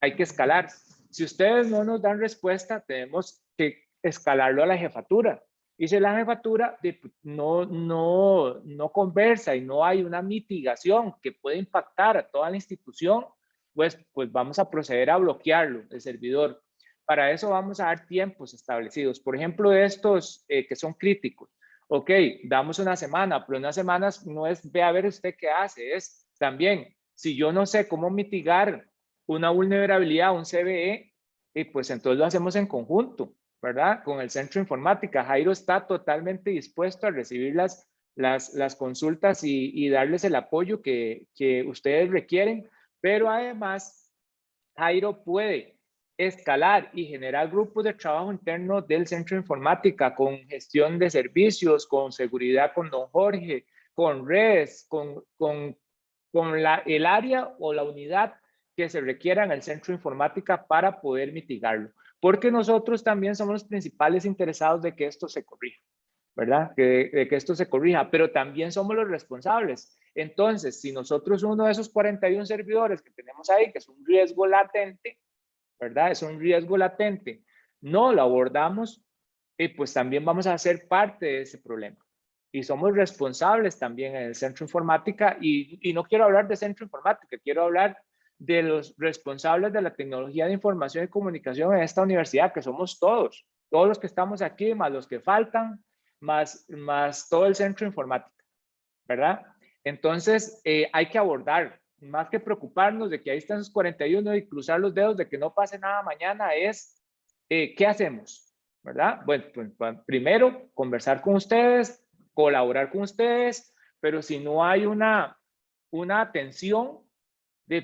hay que escalar. Si ustedes no nos dan respuesta, tenemos que escalarlo a la jefatura. Si la jefatura de- no, no, no conversa y no hay una mitigación que puede impactar a toda la institución, pues, pues vamos a proceder a bloquearlo, el servidor. Para eso vamos a dar tiempos establecidos. Por ejemplo, estos eh, que son críticos. Ok, damos una semana, pero unas semanas no es ve a ver usted qué hace, es también, si yo no sé cómo mitigar una vulnerabilidad, un CVE, y pues entonces lo hacemos en conjunto, ¿verdad? Con el centro de informática. Jairo está totalmente dispuesto a recibir las, las, las consultas y, y darles el apoyo que, que ustedes requieren, pero además Jairo puede escalar y generar grupos de trabajo interno del centro de informática con gestión de servicios, con seguridad con don Jorge, con redes, con, con, con la, el área o la unidad que se requiera en el centro de informática para poder mitigarlo. Porque nosotros también somos los principales interesados de que esto se corrija, ¿verdad? Que, de que esto se corrija, pero también somos los responsables. Entonces, si nosotros uno de esos 41 servidores que tenemos ahí, que es un riesgo latente, ¿verdad? Es un riesgo latente. No lo abordamos y pues también vamos a ser parte de ese problema. Y somos responsables también en el centro informática y, y no quiero hablar de centro informática, quiero hablar de los responsables de la tecnología de información y comunicación en esta universidad, que somos todos, todos los que estamos aquí, más los que faltan, más, más todo el centro informática, ¿verdad? Entonces, eh, hay que abordar, más que preocuparnos de que ahí están esos 41 y cruzar los dedos de que no pase nada mañana, es eh, ¿qué hacemos? ¿Verdad? Bueno, pues, pues, primero, conversar con ustedes, colaborar con ustedes, pero si no hay una, una atención,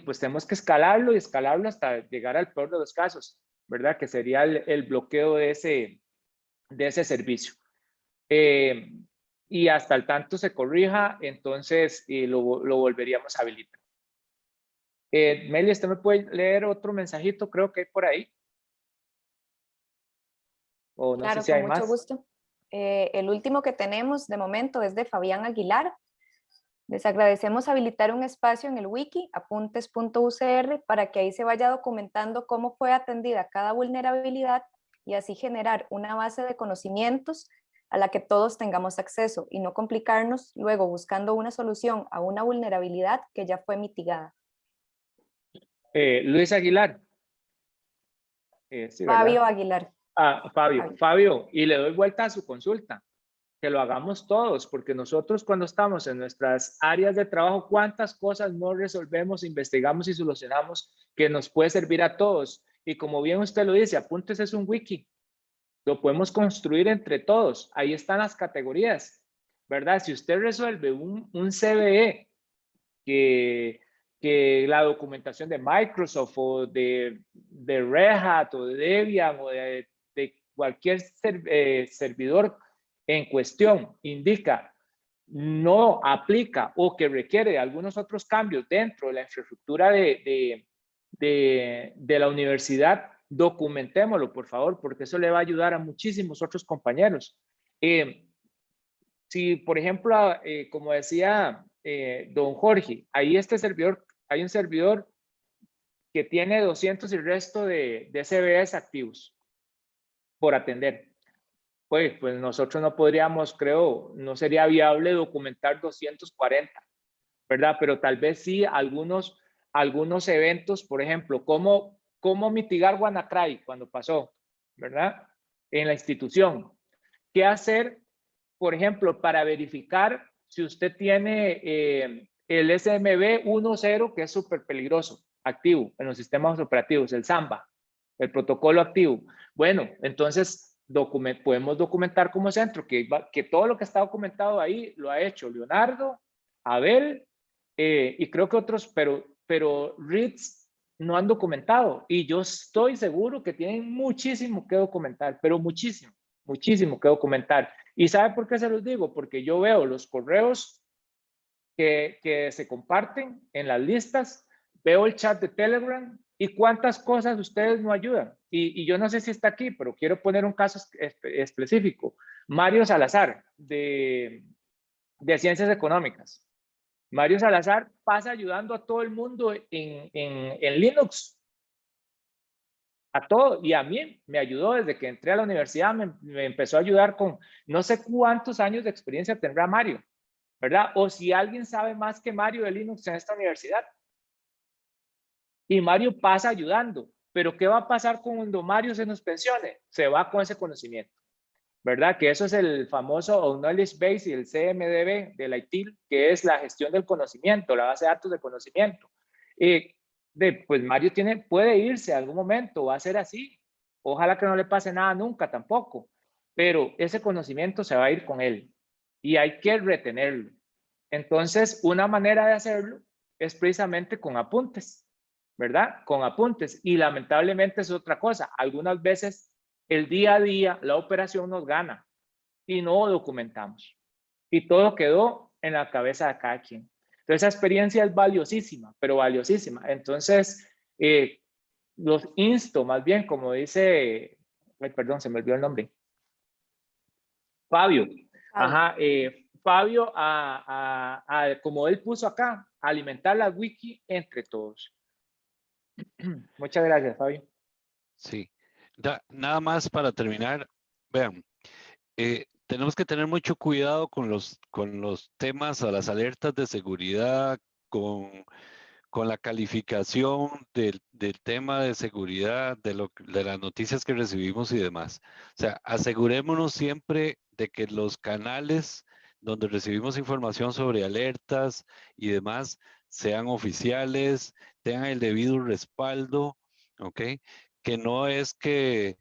pues tenemos que escalarlo y escalarlo hasta llegar al peor de los casos, ¿verdad? Que sería el, el bloqueo de ese, de ese servicio. Eh, y hasta el tanto se corrija, entonces eh, lo, lo, volveríamos a habilitar. Eh, Meli, ¿usted me puede leer otro mensajito? Creo que hay por ahí. O no claro, sé si hay con mucho gusto. Eh, el último que tenemos de momento es de Fabián Aguilar. Les agradecemos habilitar un espacio en el wiki apuntes.ucr para que ahí se vaya documentando cómo fue atendida cada vulnerabilidad y así generar una base de conocimientos a la que todos tengamos acceso y no complicarnos luego buscando una solución a una vulnerabilidad que ya fue mitigada. Eh, Luis Aguilar. Eh, sí, Fabio Aguilar. Ah, Fabio, Fabio, Fabio, y le doy vuelta a su consulta. Que lo hagamos todos, porque nosotros cuando estamos en nuestras áreas de trabajo, ¿cuántas cosas no resolvemos, investigamos y solucionamos que nos puede servir a todos? Y como bien usted lo dice, apuntes es un wiki. Lo podemos construir entre todos. Ahí están las categorías, ¿verdad? Si usted resuelve un, un CVE que, que la documentación de Microsoft o de, de Red Hat o de Debian o de, de cualquier ser, eh, servidor en cuestión indica no aplica o que requiere algunos otros cambios dentro de la infraestructura de, de, de, de la universidad, documentémoslo, por favor, porque eso le va a ayudar a muchísimos otros compañeros. Eh, si, por ejemplo, eh, como decía eh, don Jorge, ahí este servidor, hay un servidor que tiene 200 y resto de, de CBS activos por atender. Pues, pues nosotros no podríamos, creo, no sería viable documentar 240, ¿verdad? Pero tal vez sí algunos, algunos eventos, por ejemplo, cómo cómo mitigar WannaCry cuando pasó, ¿verdad? En la institución. qué hacer, por ejemplo, para verificar si usted tiene eh, el SMB 1.0, que es súper peligroso, activo en los sistemas operativos, el Samba, el protocolo activo. Bueno, entonces podemos documentar como centro que, que todo lo que está documentado ahí lo ha hecho Leonardo, Abel eh, y creo que otros, pero, pero RITS no han documentado y yo estoy seguro que tienen muchísimo que documentar, pero muchísimo, muchísimo que documentar. ¿Y sabe por qué se los digo? Porque yo veo los correos que, que se comparten en las listas, veo el chat de Telegram y cuántas cosas ustedes no ayudan. Y, yo no sé si está aquí, pero quiero poner un caso específico. Mario Salazar, de, de Ciencias Económicas. Mario Salazar pasa ayudando a todo el mundo en, en, Linux. A todo. Y a mí me ayudó desde que entré a la universidad, me, me, empezó a ayudar con no sé cuántos años de experiencia tendrá Mario, ¿verdad? O si alguien sabe más que Mario de Linux en esta universidad. Y Mario pasa ayudando. Pero ¿qué va a pasar cuando Mario se nos pensione? Se va con ese conocimiento. ¿verdad? Que eso es el famoso Knowledge Base y el CMDB de la ITIL, que es la gestión del conocimiento, la base de datos de conocimiento. y de, pues Mario tiene, puede irse a algún momento, va a ser así. Ojalá que no le pase nada nunca tampoco, pero ese conocimiento se va a ir con él y hay que retenerlo. Entonces, una manera de hacerlo es precisamente con apuntes, ¿verdad? Con apuntes. Y lamentablemente es otra cosa. Algunas veces el día a día, la operación nos gana y no documentamos. Y todo quedó en la cabeza de cada quien. Entonces, esa experiencia es valiosísima, pero valiosísima. Entonces, eh, los insto, más bien, como dice, perdón, se me olvidó el nombre. Fabio. Ajá, eh, Fabio, a, a, como él puso acá, alimentar la wiki entre todos. (clears throat) Muchas gracias, Fabio. Sí, nada más para terminar, vean, eh, tenemos que tener mucho cuidado con los, con los temas a las alertas de seguridad, con, con la calificación del, del, tema de seguridad, de, lo, de las noticias que recibimos y demás. O sea, asegurémonos siempre de que los canales donde recibimos información sobre alertas y demás sean oficiales, tengan el debido respaldo, ¿ok? que no es que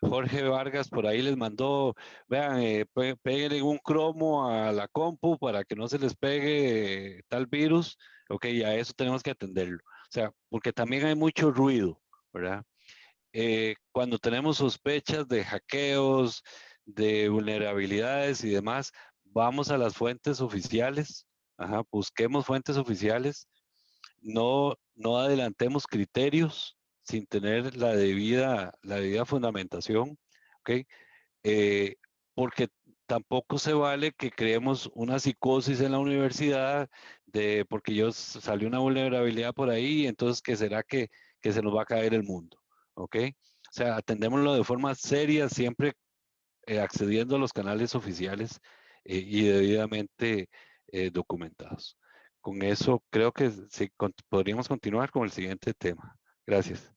Jorge Vargas por ahí les mandó, vean, eh, peguen un cromo a la compu para que no se les pegue tal virus, ok, a eso tenemos que atenderlo. O sea, porque también hay mucho ruido, ¿verdad? Eh, cuando tenemos sospechas de hackeos, de vulnerabilidades y demás, vamos a las fuentes oficiales, ajá, busquemos fuentes oficiales, no, no adelantemos criterios, sin tener la debida, la debida fundamentación, ¿ok? Eh, porque tampoco se vale que creemos una psicosis en la universidad de porque yo salió una vulnerabilidad por ahí, entonces ¿qué será que, que se nos va a caer el mundo? ¿Ok? O sea, atendémoslo de forma seria, siempre eh, accediendo a los canales oficiales eh, y debidamente documentados. Con eso creo que sí, podríamos continuar con el siguiente tema. Gracias.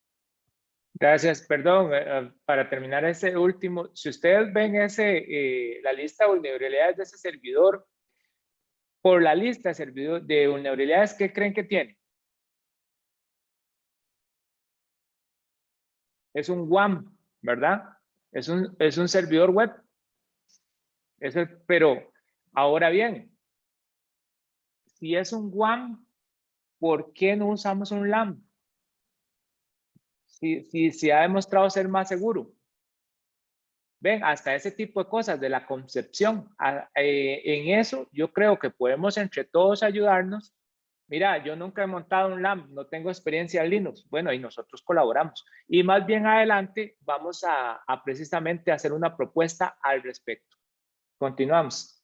Gracias, perdón, eh, eh, para terminar ese último, si ustedes ven ese, eh, la lista de vulnerabilidades de ese servidor, por la lista servidor, de vulnerabilidades, ¿qué creen que tiene? Es un WAM, ¿verdad? Es un, es un servidor web. Es pero, ahora bien, si es un WAM, ¿por qué no usamos un LAM? si, si, ha demostrado ser más seguro. Ven, hasta ese tipo de cosas de la concepción. Eh, en eso yo creo que podemos entre todos ayudarnos. Mira, yo nunca he montado un LAMP, no tengo experiencia en Linux. Bueno, y nosotros colaboramos. Y más bien adelante vamos a, a precisamente hacer una propuesta al respecto. Continuamos.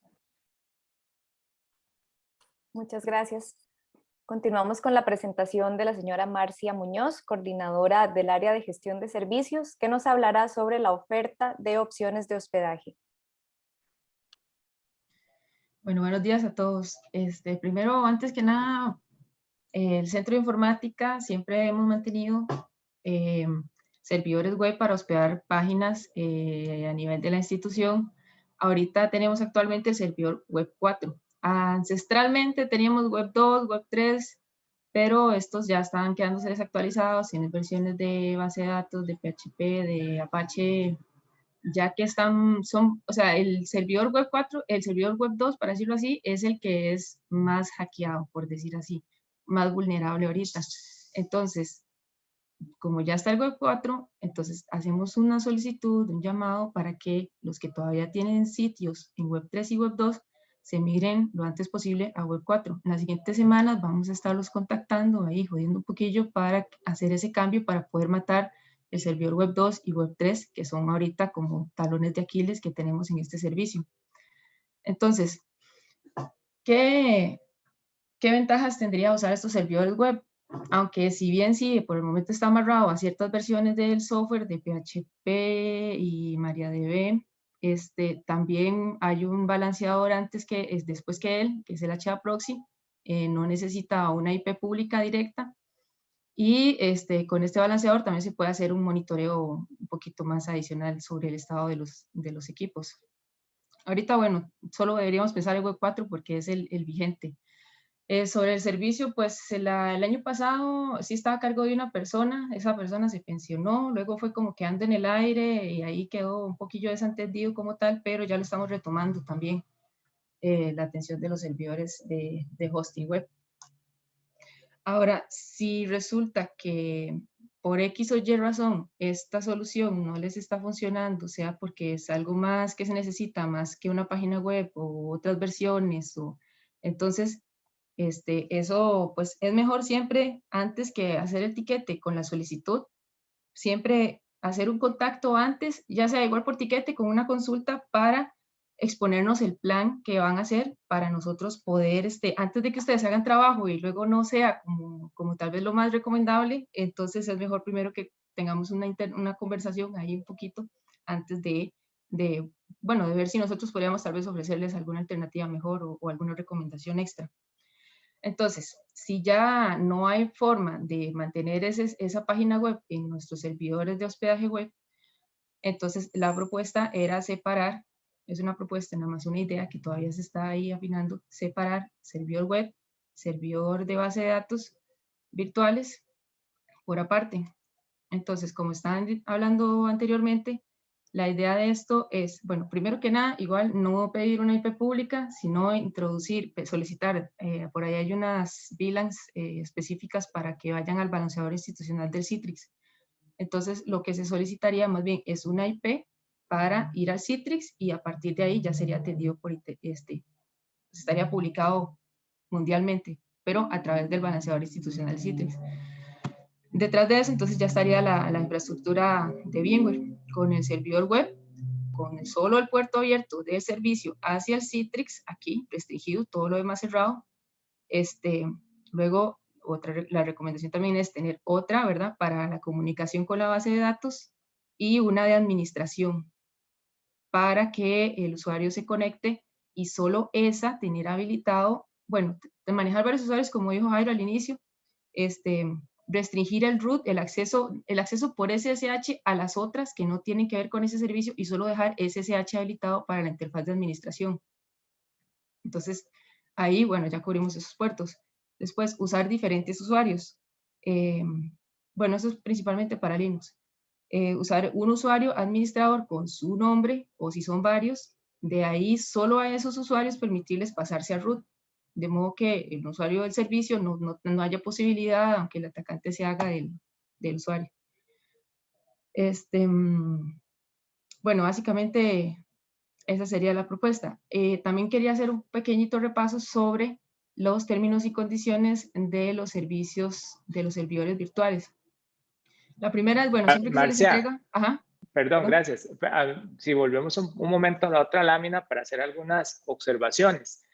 Muchas gracias. Continuamos con la presentación de la señora Marcia Muñoz, coordinadora del área de gestión de servicios, que nos hablará sobre la oferta de opciones de hospedaje. Bueno, buenos días a todos. Este, primero, antes que nada, el Centro de Informática siempre hemos mantenido eh, servidores web para hospedar páginas eh, a nivel de la institución ahorita tenemos actualmente el servidor web 4. Ancestralmente teníamos web 2, web 3, pero estos ya estaban quedándose desactualizados, en versiones de base de datos, de PHP, de Apache, ya que están, son, o sea, el servidor web 4, el servidor web 2, para decirlo así, es el que es más hackeado, por decir así, más vulnerable ahorita. Entonces, como ya está el web 4, entonces hacemos una solicitud, un llamado para que los que todavía tienen sitios en web 3 y web 2 se migren lo antes posible a web 4. En las siguientes semanas vamos a estarlos contactando ahí, jodiendo un poquillo para hacer ese cambio para poder matar el servidor web 2 y web 3, que son ahorita como talones de Aquiles que tenemos en este servicio. Entonces, ¿qué, qué ventajas tendría usar estos servidores web? Aunque si bien sí, por el momento está amarrado a ciertas versiones del software de PHP y MariaDB, este, también hay un balanceador antes que es después que él, que es el HA Proxy, eh, no necesita una IP pública directa, y este, con este balanceador también se puede hacer un monitoreo un poquito más adicional sobre el estado de los, de los equipos. Ahorita, bueno, solo deberíamos pensar en Web 4 porque es el, el vigente. Eh, sobre el servicio, pues el año pasado sí estaba a cargo de una persona, esa persona se pensionó, luego fue como que anda en el aire y ahí quedó un poquillo desentendido como tal, pero ya lo estamos retomando también, eh, la atención de los servidores de, hosting web. Ahora, si resulta que por X o Y razón esta solución no les está funcionando, sea porque es algo más que se necesita, más que una página web o otras versiones, o entonces este, eso pues es mejor siempre antes que hacer el tiquete con la solicitud, siempre hacer un contacto antes, ya sea igual por tiquete con una consulta para exponernos el plan que van a hacer para nosotros poder, este, antes de que ustedes hagan trabajo y luego no sea como, como tal vez lo más recomendable, entonces es mejor primero que tengamos una, una conversación ahí un poquito antes de, de, bueno, de ver si nosotros podríamos tal vez ofrecerles alguna alternativa mejor o, o alguna recomendación extra. Entonces, si ya no hay forma de mantener esa página web en nuestros servidores de hospedaje web, entonces la propuesta era separar es una propuesta, nada más una idea que todavía se está ahí afinando, separar servidor web, servidor de base de datos virtuales por aparte. Entonces, como estaban hablando anteriormente, la idea de esto es, bueno, primero que nada, igual no pedir una IP pública, sino introducir, solicitar, eh, por ahí hay unas VLANs eh, específicas para que vayan al balanceador institucional del Citrix. Entonces, lo que se solicitaría más bien es una IP para ir al Citrix y a partir de ahí ya sería atendido por este, estaría publicado mundialmente, pero a través del balanceador institucional Citrix. Detrás de eso, entonces ya estaría la, infraestructura de VMware con el servidor web, con solo el puerto abierto de servicio hacia el Citrix, aquí restringido, todo lo demás cerrado. Este, luego, otra, la recomendación también es tener otra, ¿verdad? Para la comunicación con la base de datos y una de administración para que el usuario se conecte y solo esa tener habilitado, bueno, de manejar varios usuarios, como dijo Jairo al inicio, este, restringir el root, el acceso, el acceso por SSH a las otras que no tienen que ver con ese servicio y solo dejar SSH habilitado para la interfaz de administración. Entonces, ahí, bueno, ya cubrimos esos puertos. Después, usar diferentes usuarios. Eh, bueno, eso es principalmente para Linux. Eh, usar un usuario administrador con su nombre o si son varios, de ahí solo a esos usuarios permitirles pasarse a root, de modo que el usuario del servicio no, no, haya posibilidad, aunque el atacante se haga del, del usuario. Este, mm, bueno, básicamente esa sería la propuesta. Eh, también quería hacer un pequeñito repaso sobre los términos y condiciones de los servicios de los servidores virtuales. La primera es, bueno, siempre que se les entrega... Ajá. Perdón, gracias. Si volvemos un, momento a la otra lámina para hacer algunas observaciones.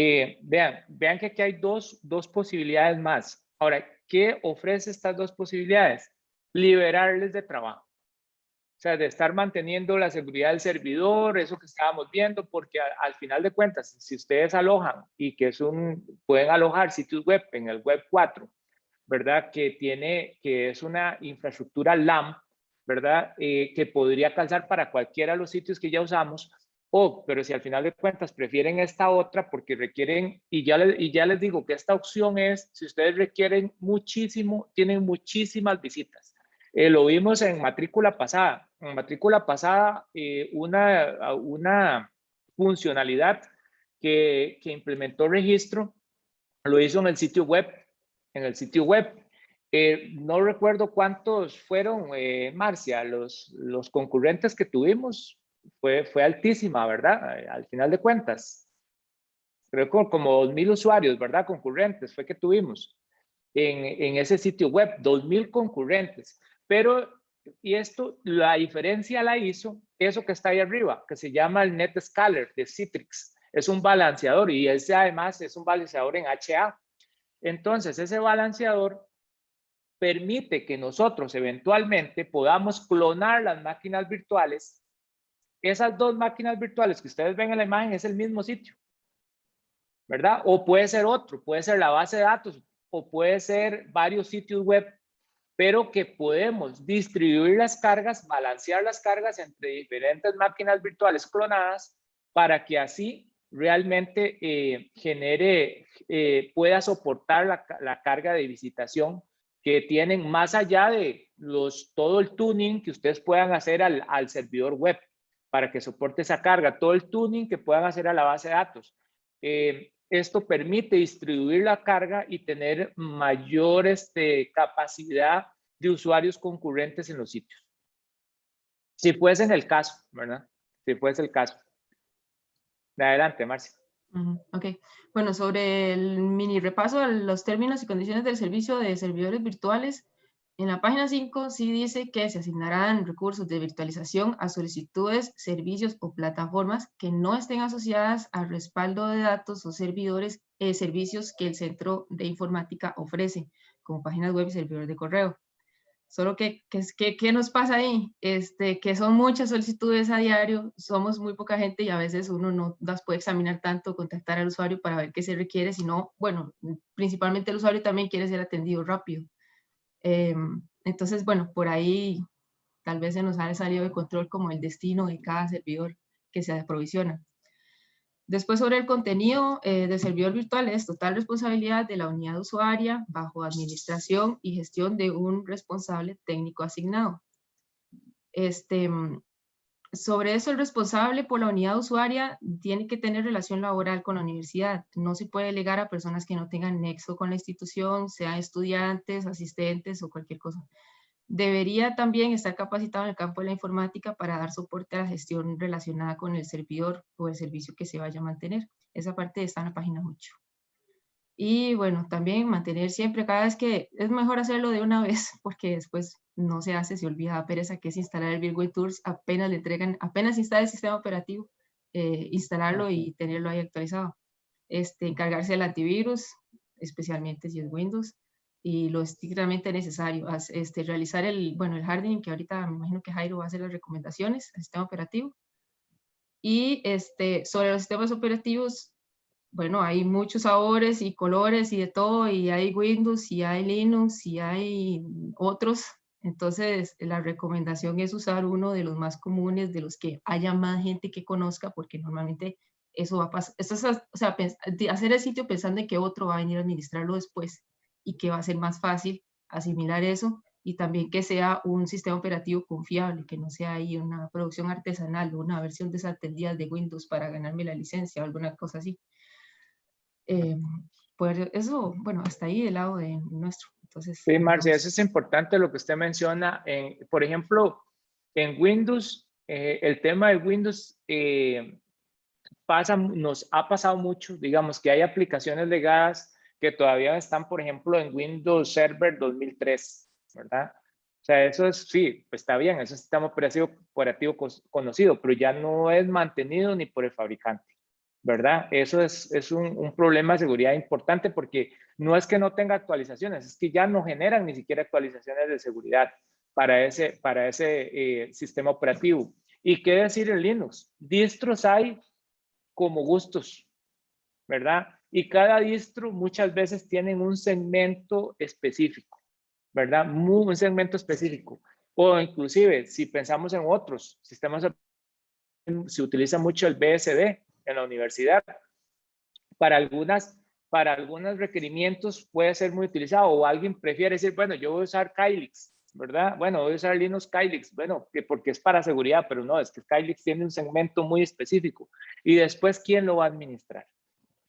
Eh, vean, vean que aquí hay dos, dos posibilidades más. Ahora, ¿qué ofrece estas dos posibilidades? Liberarles de trabajo. O sea, de estar manteniendo la seguridad del servidor, eso que estábamos viendo, porque al final de cuentas, si ustedes alojan y que es un, pueden alojar sitios web en el web 4 ¿verdad? Que tiene, que es una infraestructura LAM, ¿verdad? Eh, que podría calzar para cualquiera de los sitios que ya usamos. O, pero si al final de cuentas prefieren esta otra porque requieren, y ya, les, y ya les digo que esta opción es, si ustedes requieren muchísimo, tienen muchísimas visitas. Eh, lo vimos en matrícula pasada. En matrícula pasada, eh, una, una funcionalidad que, que implementó registro lo hizo en el sitio web. En el sitio web. Eh, no recuerdo cuántos fueron, Marcia, los, los concurrentes que tuvimos, fue, fue altísima, ¿verdad? Al final de cuentas. Creo que como 2.000 usuarios, ¿verdad? Concurrentes fue que tuvimos en, en ese sitio web, 2.000 concurrentes. Pero, y esto, la diferencia la hizo eso que está ahí arriba, que se llama el NetScaler de Citrix. Es un balanceador y ese además es un balanceador en HA. Entonces, ese balanceador permite que nosotros eventualmente podamos clonar las máquinas virtuales esas dos máquinas virtuales que ustedes ven en la imagen es el mismo sitio, ¿verdad? O puede ser otro, puede ser la base de datos o puede ser varios sitios web, pero que podemos distribuir las cargas, balancear las cargas entre diferentes máquinas virtuales clonadas para que así realmente eh, genere, eh, pueda soportar la, la, carga de visitación que tienen más allá de los, todo el tuning que ustedes puedan hacer al, al servidor web para que soporte esa carga, todo el tuning que puedan hacer a la base de datos. Eh, esto permite distribuir la carga y tener mayor este, capacidad de usuarios concurrentes en los sitios. Si fuese en el caso, ¿verdad? Si fuese el caso. Adelante, Marcia. Ok, bueno, sobre el mini repaso de los términos y condiciones del servicio de servidores virtuales, en la página 5 sí dice que se asignarán recursos de virtualización a solicitudes, servicios o plataformas que no estén asociadas al respaldo de datos o servidores, eh, servicios que el centro de informática ofrece, como páginas web y servidores de correo. Solo que, ¿qué nos pasa ahí? Este, que son muchas solicitudes a diario, somos muy poca gente y a veces uno no las puede examinar tanto, contactar al usuario para ver qué se requiere, sino, bueno, principalmente el usuario también quiere ser atendido rápido. Em, entonces, bueno, por ahí tal vez se nos ha salido de control como el destino de cada servidor que se aprovisiona. Después sobre el contenido eh, del servidor virtual es total responsabilidad de la unidad usuaria bajo administración y gestión de un responsable técnico asignado. Este, sobre eso, el responsable por la unidad usuaria tiene que tener relación laboral con la universidad. No se puede delegar a personas que no tengan nexo con la institución, sean estudiantes, asistentes o cualquier cosa. Debería también estar capacitado en el campo de la informática para dar soporte a la gestión relacionada con el servidor o el servicio que se vaya a mantener. Esa parte está en la página 8. Y bueno, también mantener siempre, cada vez que es mejor hacerlo de una (laughs) vez, porque después no se hace, se olvida la pereza que es instalar el Virtual Tours, apenas le entregan, apenas instala el sistema operativo, eh, instalarlo y tenerlo ahí actualizado. Este, encargarse del antivirus, especialmente si es Windows, y lo estrictamente necesario, este, realizar el, bueno, el hardening, que ahorita me imagino que Jairo va a hacer las recomendaciones al sistema operativo. Y este, sobre los sistemas operativos, bueno, hay muchos sabores y colores y de todo, y hay Windows, y hay Linux, y hay otros. Entonces, la recomendación es usar uno de los más comunes, de los que haya más gente que conozca, porque normalmente eso va a pasar. Esto es, o sea, hacer el sitio pensando en que otro va a venir a administrarlo después y que va a ser más fácil asimilar eso y también que sea un sistema operativo confiable, que no sea ahí una producción artesanal o una versión desatendida de Windows para ganarme la licencia o alguna cosa así. Eh, pues eso, bueno, hasta ahí del lado de nuestro. Entonces, sí, Marcia, eso es importante lo que usted menciona. En, por ejemplo, en Windows, eh, el tema de Windows eh, pasa, nos ha pasado mucho, digamos que hay aplicaciones legadas que todavía están, por ejemplo, en Windows Server 2003, ¿verdad? O sea, eso es, sí, pues está bien, es un sistema operativo, operativo conocido, pero ya no es mantenido ni por el fabricante. ¿Verdad? Eso es, es un, un, problema de seguridad importante porque no es que no tenga actualizaciones, es que ya no generan ni siquiera actualizaciones de seguridad para ese, para ese eh, sistema operativo. ¿Y qué decir en Linux? Distros hay como gustos, ¿verdad? Y cada distro muchas veces tienen un segmento específico, ¿verdad? un segmento específico. O inclusive, si pensamos en otros sistemas se utiliza mucho el BSD en la universidad. Para algunas, para algunos requerimientos puede ser muy utilizado o alguien prefiere decir, bueno, yo voy a usar Kylix, ¿verdad? Bueno, voy a usar Linux Kylix, bueno, que porque es para seguridad, pero no, es que Kylix tiene un segmento muy específico. Y después, ¿quién lo va a administrar?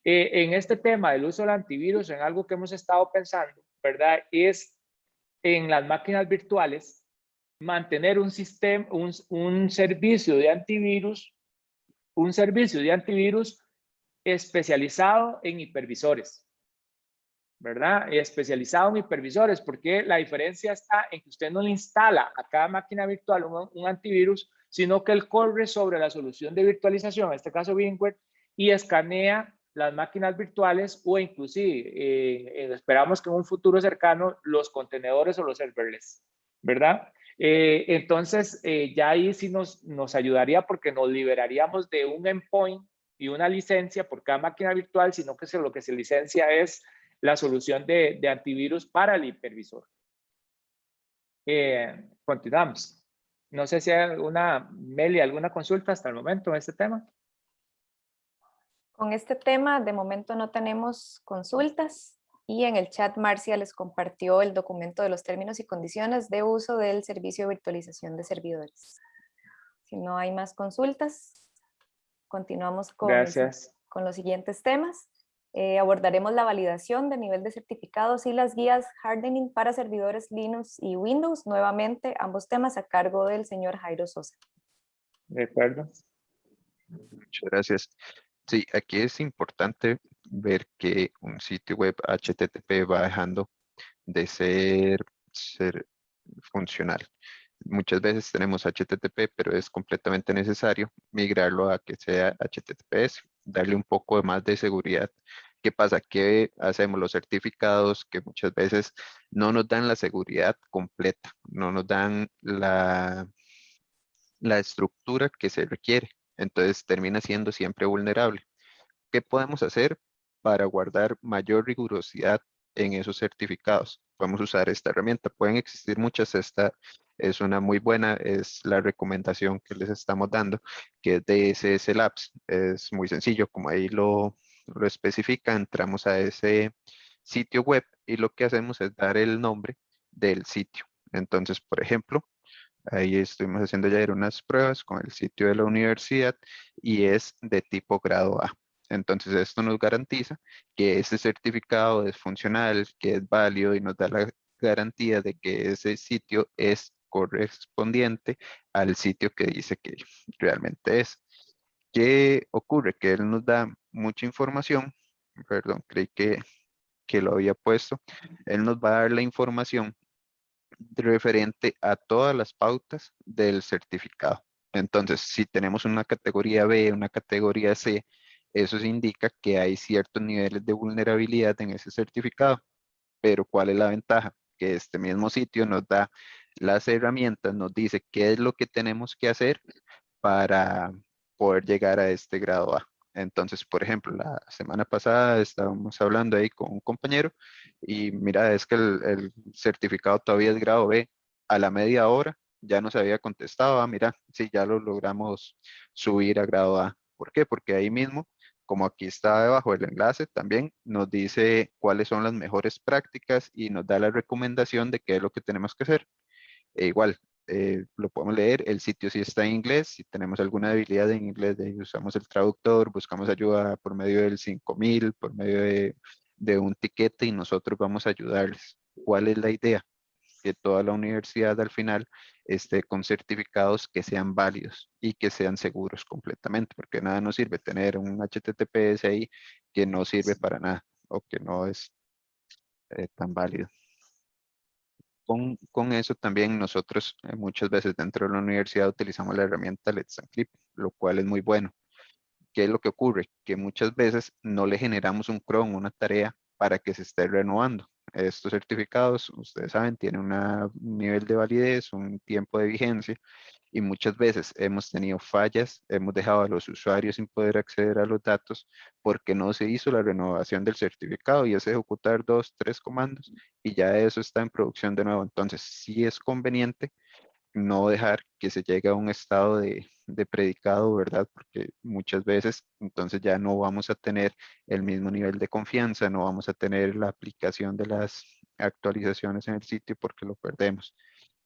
Eh, en este tema del uso del antivirus, en algo que hemos estado pensando, ¿verdad? Es en las máquinas virtuales mantener un sistema, un, un servicio de antivirus, un servicio de antivirus especializado en hipervisores. ¿verdad? Especializado en hipervisores, porque la diferencia está en que usted no le instala a cada máquina virtual un, antivirus, sino que él corre sobre la solución de virtualización, en este caso VMware, y escanea las máquinas virtuales o inclusive, eh, esperamos que en un futuro cercano, los contenedores o los serverless, ¿verdad? Eh, entonces, eh, ya ahí sí nos, nos ayudaría porque nos liberaríamos de un endpoint y una licencia por cada máquina virtual, sino que lo que se licencia es la solución de, antivirus para el hipervisor. Eh, continuamos. No sé si hay alguna, Meli, alguna consulta hasta el momento en este tema. Con este tema, de momento no tenemos consultas y en el chat Marcia les compartió el documento de los términos y condiciones de uso del servicio de virtualización de servidores. Si no hay más consultas, continuamos con, con los siguientes temas. Eh, abordaremos la validación de nivel de certificados y las guías hardening para servidores Linux y Windows, nuevamente ambos temas a cargo del señor Jairo Sosa. De acuerdo. Muchas gracias. Sí, aquí es importante ver que un sitio web HTTP va dejando de ser, ser funcional. Muchas veces tenemos HTTP, pero es completamente necesario migrarlo a que sea HTTPS darle un poco más de seguridad. ¿Qué pasa? ¿Qué hacemos los certificados que muchas veces no nos dan la seguridad completa, no nos dan la, la estructura que se requiere? Entonces termina siendo siempre vulnerable. ¿Qué podemos hacer para guardar mayor rigurosidad en esos certificados? Podemos usar esta herramienta. Pueden existir muchas. Esta es una muy buena, es la recomendación que les estamos dando, que es de SS Labs. Es muy sencillo, como ahí lo, lo especifica, entramos a ese sitio web y lo que hacemos es dar el nombre del sitio. Entonces, por ejemplo, ahí estuvimos haciendo ya unas pruebas con el sitio de la universidad y es de tipo grado A. Entonces, esto nos garantiza que ese certificado es funcional, que es válido y nos da la garantía de que ese sitio es correspondiente al sitio que dice que realmente es. ¿Qué ocurre? Que él nos da mucha información, perdón, creí que, que lo había puesto, él nos va a dar la información referente a todas las pautas del certificado. Entonces, si tenemos una categoría B, una categoría C, eso indica que hay ciertos niveles de vulnerabilidad en ese certificado. Pero, ¿cuál es la ventaja? Que este mismo sitio nos da las herramientas, nos dice qué es lo que tenemos que hacer para poder llegar a este grado A. Entonces, por ejemplo, la semana pasada estábamos hablando ahí con un compañero y mira, es que el, certificado todavía es grado B. A la media hora ya nos había contestado, ah, mira, sí, ya lo logramos subir a grado A. ¿Por qué? Porque ahí mismo, como aquí está debajo el enlace, también nos dice cuáles son las mejores prácticas y nos da la recomendación de qué es lo que tenemos que hacer. E igual, eh, lo podemos leer, el sitio sí está en inglés, si tenemos alguna debilidad en inglés, usamos el traductor, buscamos ayuda por medio del 5000, por medio de, de un tiquete y nosotros vamos a ayudarles. ¿Cuál es la idea? Que toda la universidad al final esté con certificados que sean válidos y que sean seguros completamente, porque nada nos sirve tener un HTTPS ahí que no sirve para nada o que no es eh, tan válido con, eso también nosotros eh, muchas veces dentro de la universidad utilizamos la herramienta Let's Encrypt, lo cual es muy bueno. ¿Qué es lo que ocurre? Que muchas veces no le generamos un cron, una tarea para que se esté renovando. Estos certificados, ustedes saben, tienen un nivel de validez, un tiempo de vigencia y muchas veces hemos tenido fallas, hemos dejado a los usuarios sin poder acceder a los datos porque no se hizo la renovación del certificado y es ejecutar dos, tres comandos y ya eso está en producción de nuevo. Entonces, sí es conveniente no dejar que se llegue a un estado de, de predicado, ¿verdad? Porque muchas veces entonces ya no vamos a tener el mismo nivel de confianza, no vamos a tener la aplicación de las actualizaciones en el sitio porque lo perdemos.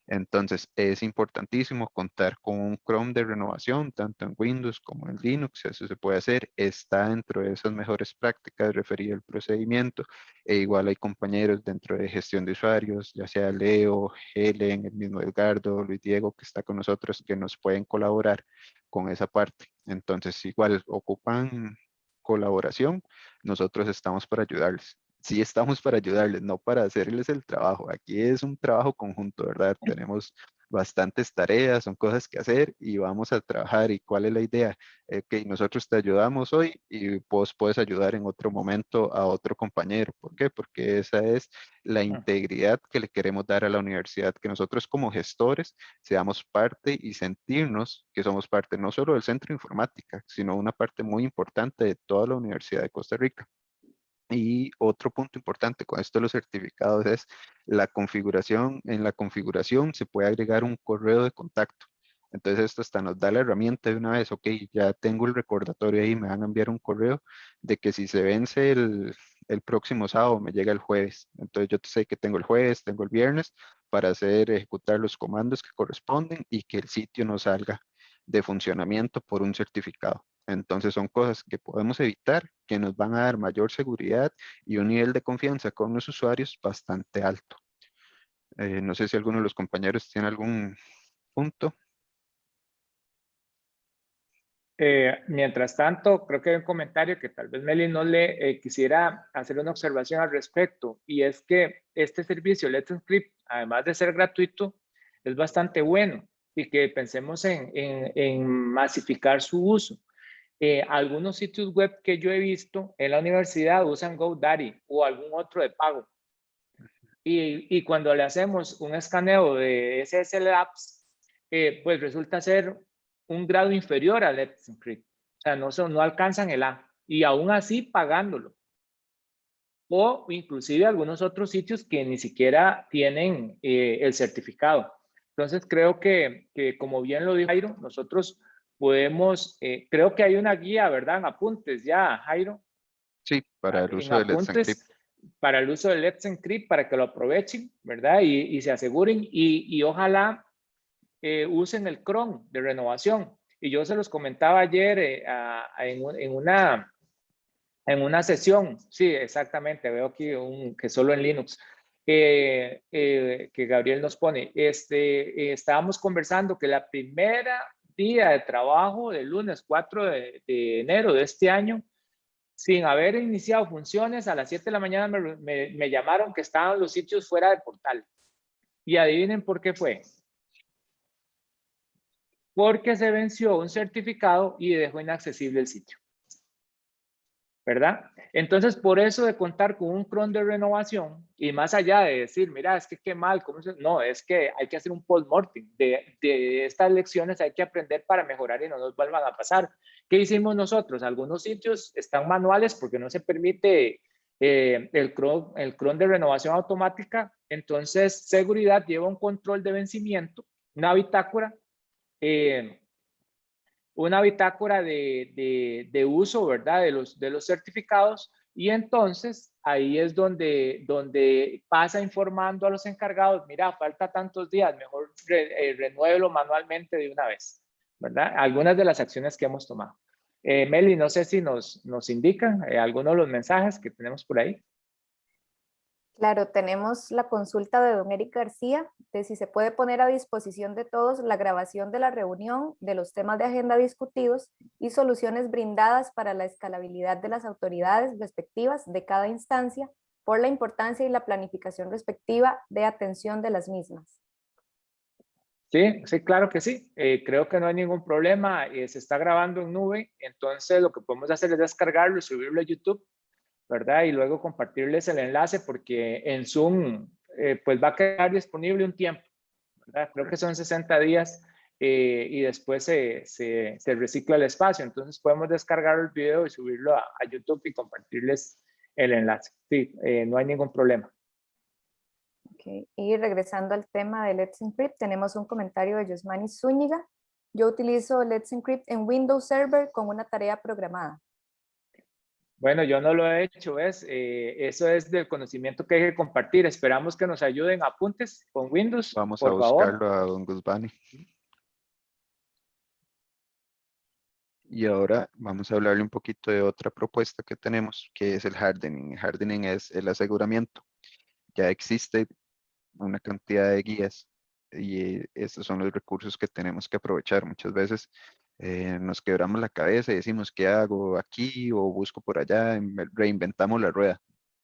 Entonces es importantísimo contar con un Chrome de renovación, tanto en Windows como en Linux, eso se puede hacer, está dentro de esas mejores prácticas referido al procedimiento, e igual hay compañeros dentro de gestión de usuarios, ya sea Leo, Helen, el mismo Edgardo, Luis Diego, que está con nosotros, que nos pueden colaborar con esa parte. Entonces igual ocupan colaboración, nosotros estamos para ayudarles sí estamos para ayudarles, no para hacerles el trabajo. Aquí es un trabajo conjunto, ¿verdad? Tenemos bastantes tareas, son cosas que hacer y vamos a trabajar. ¿Y cuál es la idea? Eh, que nosotros te ayudamos hoy y vos puedes ayudar en otro momento a otro compañero. ¿Por qué? Porque esa es la integridad que le queremos dar a la universidad, que nosotros como gestores seamos parte y sentirnos que somos parte no solo del centro de informática, sino una parte muy importante de toda la Universidad de Costa Rica. Y otro punto importante con esto de los certificados es la configuración. En la configuración se puede agregar un correo de contacto. Entonces esto hasta nos da la herramienta de una vez, ok, ya tengo el recordatorio ahí, me van a enviar un correo de que si se vence el, el próximo sábado, me llega el jueves. Entonces yo sé que tengo el jueves, tengo el viernes para hacer, ejecutar los comandos que corresponden y que el sitio no salga de funcionamiento por un certificado. Entonces son cosas que podemos evitar, que nos van a dar mayor seguridad y un nivel de confianza con los usuarios bastante alto. Eh, no sé si alguno de los compañeros tiene algún punto. Eh, mientras tanto, creo que hay un comentario que tal vez Meli no le eh, quisiera hacer una observación al respecto, y es que este servicio Let's Encrypt, además de ser gratuito, es bastante bueno y que pensemos en, en masificar su uso. Eh, algunos sitios web que yo he visto en la universidad usan GoDaddy o algún otro de pago. Y, y cuando le hacemos un escaneo de SSL Apps, eh, pues resulta ser un grado inferior al Let's Encrypt. O sea, no, son, no alcanzan el A. Y aún así pagándolo. O inclusive algunos otros sitios que ni siquiera tienen eh, el certificado. Entonces creo que, que, como bien lo dijo Jairo, nosotros podemos, eh, creo que hay una guía, ¿verdad? En apuntes ya, Jairo. Sí, para el uso de Let's Encrypt. Para el uso de Let's Encrypt, para que lo aprovechen, ¿verdad? Y, y se aseguren y, y ojalá eh, usen el Chrome de renovación. Y yo se los comentaba ayer eh, a, en, en, una, en una sesión, sí, exactamente, veo aquí un, que solo en Linux, eh, que Gabriel nos pone. Este, estábamos conversando que la primera día de trabajo del lunes 4 de, enero de este año, sin haber iniciado funciones, a las 7 de la mañana me, me, llamaron que estaban los sitios fuera de portal. Y adivinen por qué fue. Porque se venció un certificado y dejó inaccesible el sitio. ¿Verdad? Entonces, por eso de contar con un cron de renovación y más allá de decir, mira, es que qué mal, ¿cómo se... no, es que hay que hacer un post-mortem de, de, estas lecciones, hay que aprender para mejorar y no nos vuelvan a pasar. ¿Qué hicimos nosotros? Algunos sitios están manuales porque no se permite eh, el, cron, el cron de renovación automática, entonces seguridad lleva un control de vencimiento, una bitácora, eh, una bitácora de, de, uso, ¿verdad? De los, de los certificados y entonces ahí es donde, donde pasa informando a los encargados, mira, falta tantos días, mejor re, eh, manualmente de una vez, ¿verdad? Algunas de las acciones que hemos tomado. Eh, Meli, no sé si nos, nos indican eh, algunos de los mensajes que tenemos por ahí. Claro, tenemos la consulta de don Eric García de si se puede poner a disposición de todos la grabación de la reunión, de los temas de agenda discutidos y soluciones brindadas para la escalabilidad de las autoridades respectivas de cada instancia por la importancia y la planificación respectiva de atención de las mismas. Sí, sí, claro que sí. Eh, creo que no hay ningún problema. Eh, se está grabando en nube, entonces lo que podemos hacer es descargarlo y subirlo a YouTube ¿verdad? Y luego compartirles el enlace porque en Zoom eh, pues va a quedar disponible un tiempo, ¿verdad? Creo que son 60 días eh, y después se, se, se, recicla el espacio. Entonces podemos descargar el video y subirlo a, a YouTube y compartirles el enlace. Sí, eh, no hay ningún problema. Ok, Ok, Y regresando al tema de Let's Encrypt, tenemos un comentario de Yosmani Zúñiga. Yo utilizo Let's Encrypt en Windows Server con una tarea programada. Bueno, yo no lo he hecho, ¿ves? Eh, eso es del conocimiento que hay que compartir. Esperamos que nos ayuden apuntes con Windows, Vamos por a favor. buscarlo a Don Guzmani. Y ahora vamos a hablarle un poquito de otra propuesta que tenemos, que es el hardening. El hardening es el aseguramiento. Ya existe una cantidad de guías y estos son los recursos que tenemos que aprovechar. Muchas veces eh, nos quebramos la cabeza y decimos, ¿qué hago aquí o busco por allá? Inve- Reinventamos la rueda.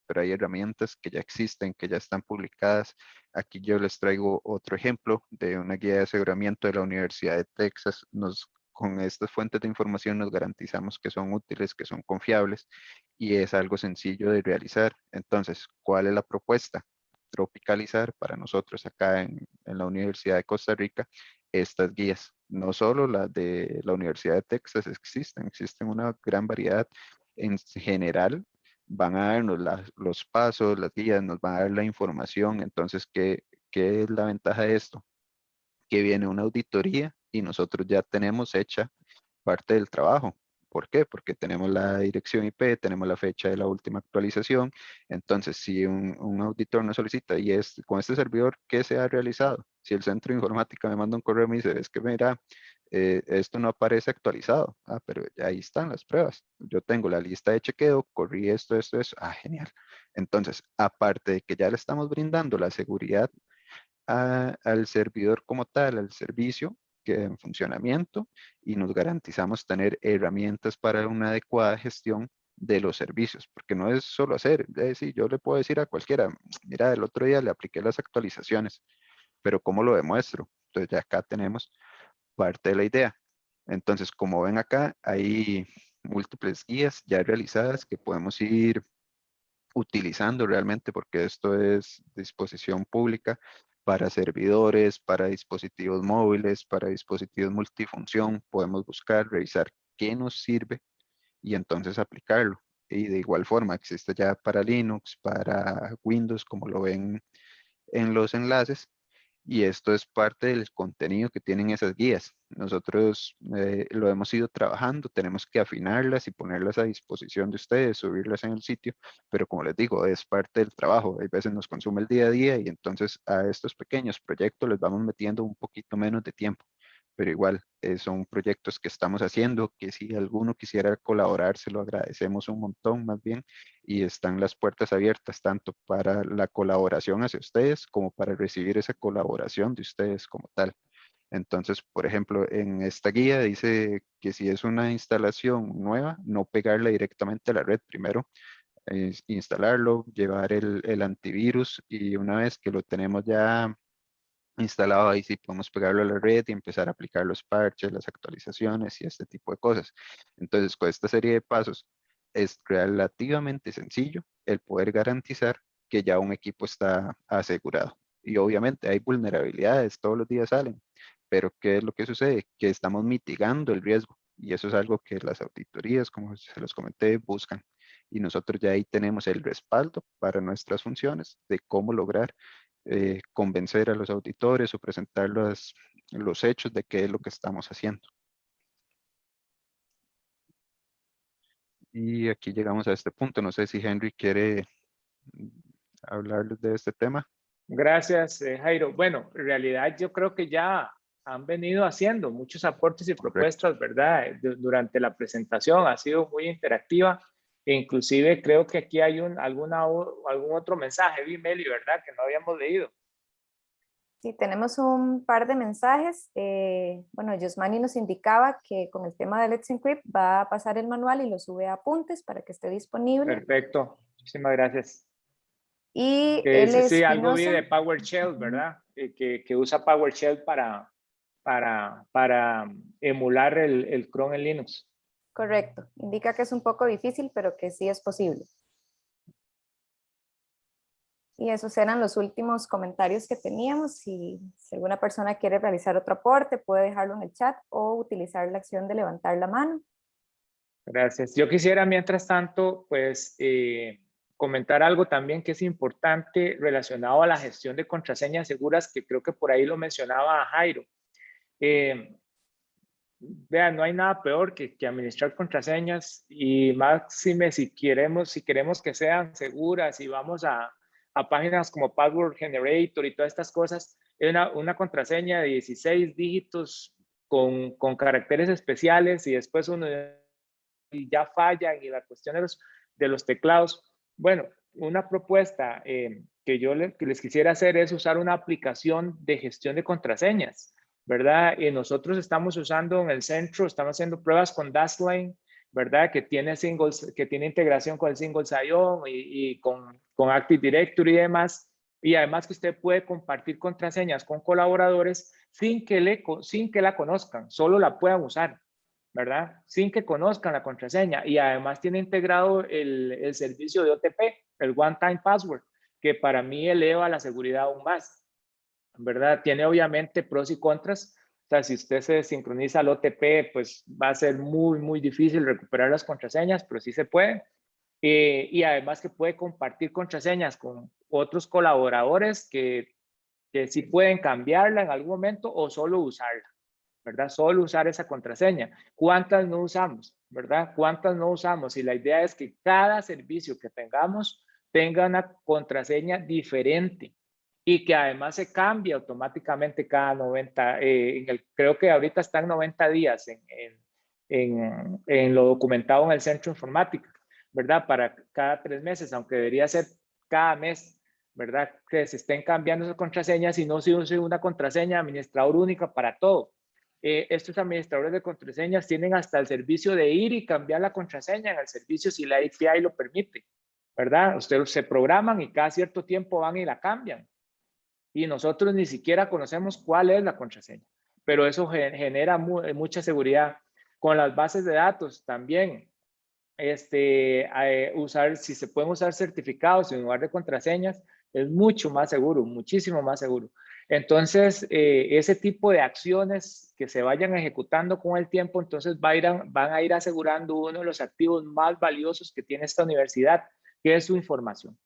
Pero hay herramientas que ya existen, que ya están publicadas. Aquí yo les traigo otro ejemplo de una guía de aseguramiento de la Universidad de Texas. Con estas fuentes de información nos garantizamos que son útiles, que son confiables y es algo sencillo de realizar. Entonces, ¿cuál es la propuesta? Tropicalizar para nosotros acá en, la Universidad de Costa Rica estas guías. No solo las de la Universidad de Texas existen, existen una gran variedad. En general, van a darnos los pasos, las guías, nos van a dar la información. Entonces, ¿qué, ¿qué es la ventaja de esto? Que viene una auditoría y nosotros ya tenemos hecha parte del trabajo. ¿Por qué? Porque tenemos la dirección IP, tenemos la fecha de la última actualización. Entonces, si un, auditor nos solicita y es con este servidor, ¿qué se ha realizado? Si el centro de informática me manda un correo y me dice, es que mira, eh, esto no aparece actualizado. Ah, pero ahí están las pruebas. Yo tengo la lista de chequeo, corrí esto, esto, eso. Ah, genial. Entonces, aparte de que ya le estamos brindando la seguridad al servidor como tal, al servicio en funcionamiento y nos garantizamos tener herramientas para una adecuada gestión de los servicios, porque no es solo hacer, es decir, yo le puedo decir a cualquiera, mira, el otro día le apliqué las actualizaciones, pero ¿cómo lo demuestro? Entonces acá tenemos parte de la idea. Entonces, como ven acá, hay múltiples guías ya realizadas que podemos ir utilizando realmente porque esto es disposición pública para servidores, para dispositivos móviles, para dispositivos multifunción. Podemos buscar, revisar qué nos sirve y entonces aplicarlo. Y de igual forma existe ya para Linux, para Windows, como lo ven en los enlaces. Y esto es parte del contenido que tienen esas guías. Nosotros eh, lo hemos ido trabajando, tenemos que afinarlas y ponerlas a disposición de ustedes, subirlas en el sitio, pero como les digo, es parte del trabajo. Hay veces nos consume el día a día y entonces a estos pequeños proyectos les vamos metiendo un poquito menos de tiempo. Pero igual, eh, son proyectos que estamos haciendo, que si alguno quisiera colaborar, se lo agradecemos un montón más bien. Y están las puertas abiertas tanto para la colaboración hacia ustedes como para recibir esa colaboración de ustedes como tal. Entonces, por ejemplo, en esta guía dice que si es una instalación nueva, no pegarla directamente a la red. Primero, instalarlo, llevar el, el antivirus y una vez que lo tenemos ya instalado, ahí sí podemos pegarlo a la red y empezar a aplicar los parches, las actualizaciones y este tipo de cosas. Entonces, con esta serie de pasos, es relativamente sencillo el poder garantizar que ya un equipo está asegurado. Y obviamente hay vulnerabilidades, todos los días salen, pero ¿qué es lo que sucede? Que estamos mitigando el riesgo y eso es algo que las auditorías, como se los comenté, buscan. Y nosotros ya ahí tenemos el respaldo para nuestras funciones de cómo lograr eh, convencer a los auditores o presentar los, los hechos de qué es lo que estamos haciendo. Y aquí llegamos a este punto. No sé si Henry quiere hablarles de este tema. Gracias, eh, Jairo. Bueno, en realidad yo creo que ya han venido haciendo muchos aportes y propuestas, ¿verdad? Eh, du- Durante la presentación ha sido muy interactiva inclusive creo que aquí hay un, alguna, algún otro mensaje, vi Meli, ¿verdad? Que no habíamos leído. Sí, tenemos un par de mensajes. eh, bueno, Yosmani nos indicaba que con el tema de Let's Encrypt va a pasar el manual y lo sube a apuntes para que esté disponible. Perfecto, muchísimas gracias. Y Que él es sí, algo de PowerShell, ¿verdad? Eh, que, que usa PowerShell para, para, para emular el, el Chrome en Linux. Correcto. Indica que es un poco difícil, pero que sí es posible. Y esos eran los últimos comentarios que teníamos. Si, alguna persona quiere realizar otro aporte, puede dejarlo en el chat o utilizar la acción de levantar la mano. Gracias. Yo quisiera, mientras tanto, pues, eh, comentar algo también que es importante relacionado a la gestión de contraseñas seguras, que creo que por ahí lo mencionaba Jairo. Eh, vean, no hay nada peor que, que, administrar contraseñas y máxime si queremos, si queremos que sean seguras y vamos a, a páginas como Password Generator y todas estas cosas, una, una contraseña de 16 dígitos con, con, caracteres especiales y después uno ya falla y la cuestión de los, de los teclados. Bueno, una propuesta eh, que yo les, que les quisiera hacer es usar una aplicación de gestión de contraseñas, ¿verdad? Y nosotros estamos usando en el centro, estamos haciendo pruebas con Dashlane, ¿verdad? Que tiene, singles, que tiene integración con el Single Sign-On y, y con, con Active Directory y demás y además que usted puede compartir contraseñas con colaboradores sin que, le, sin que la conozcan, solo la puedan usar, ¿verdad? Sin que conozcan la contraseña y además tiene integrado el, el servicio de OTP, el One Time Password, que para mí eleva la seguridad aún más, ¿verdad? Tiene obviamente pros y contras, o sea, si usted se sincroniza al OTP, pues va a ser muy, muy difícil recuperar las contraseñas, pero sí se puede. Eh, y además que puede compartir contraseñas con otros colaboradores que, que sí pueden cambiarla en algún momento o solo usarla, ¿verdad? Solo usar esa contraseña. ¿Cuántas no usamos, verdad? ¿Cuántas no usamos? Y la idea es que cada servicio que tengamos tenga una contraseña diferente y que además se cambie automáticamente cada 90, eh, en el, creo que ahorita están 90 días en, en, en, en lo documentado en el centro informática. ¿verdad? Para cada tres meses, aunque debería ser cada mes, ¿verdad? Que se estén cambiando esas contraseñas y no se use una contraseña administrador única para todo. Eh, estos administradores de contraseñas tienen hasta el servicio de ir y cambiar la contraseña en el servicio si la API lo permite, ¿verdad? Ustedes se programan y cada cierto tiempo van y la cambian. Y nosotros ni siquiera conocemos cuál es la contraseña, pero eso genera mucha seguridad. Con las bases de datos también, este, eh, usar, si se pueden usar certificados en lugar de contraseñas, es mucho más seguro, muchísimo más seguro. Entonces, eh, ese tipo de acciones que se vayan ejecutando con el tiempo, entonces van a ir asegurando uno de los activos más valiosos que tiene esta universidad, que es su información.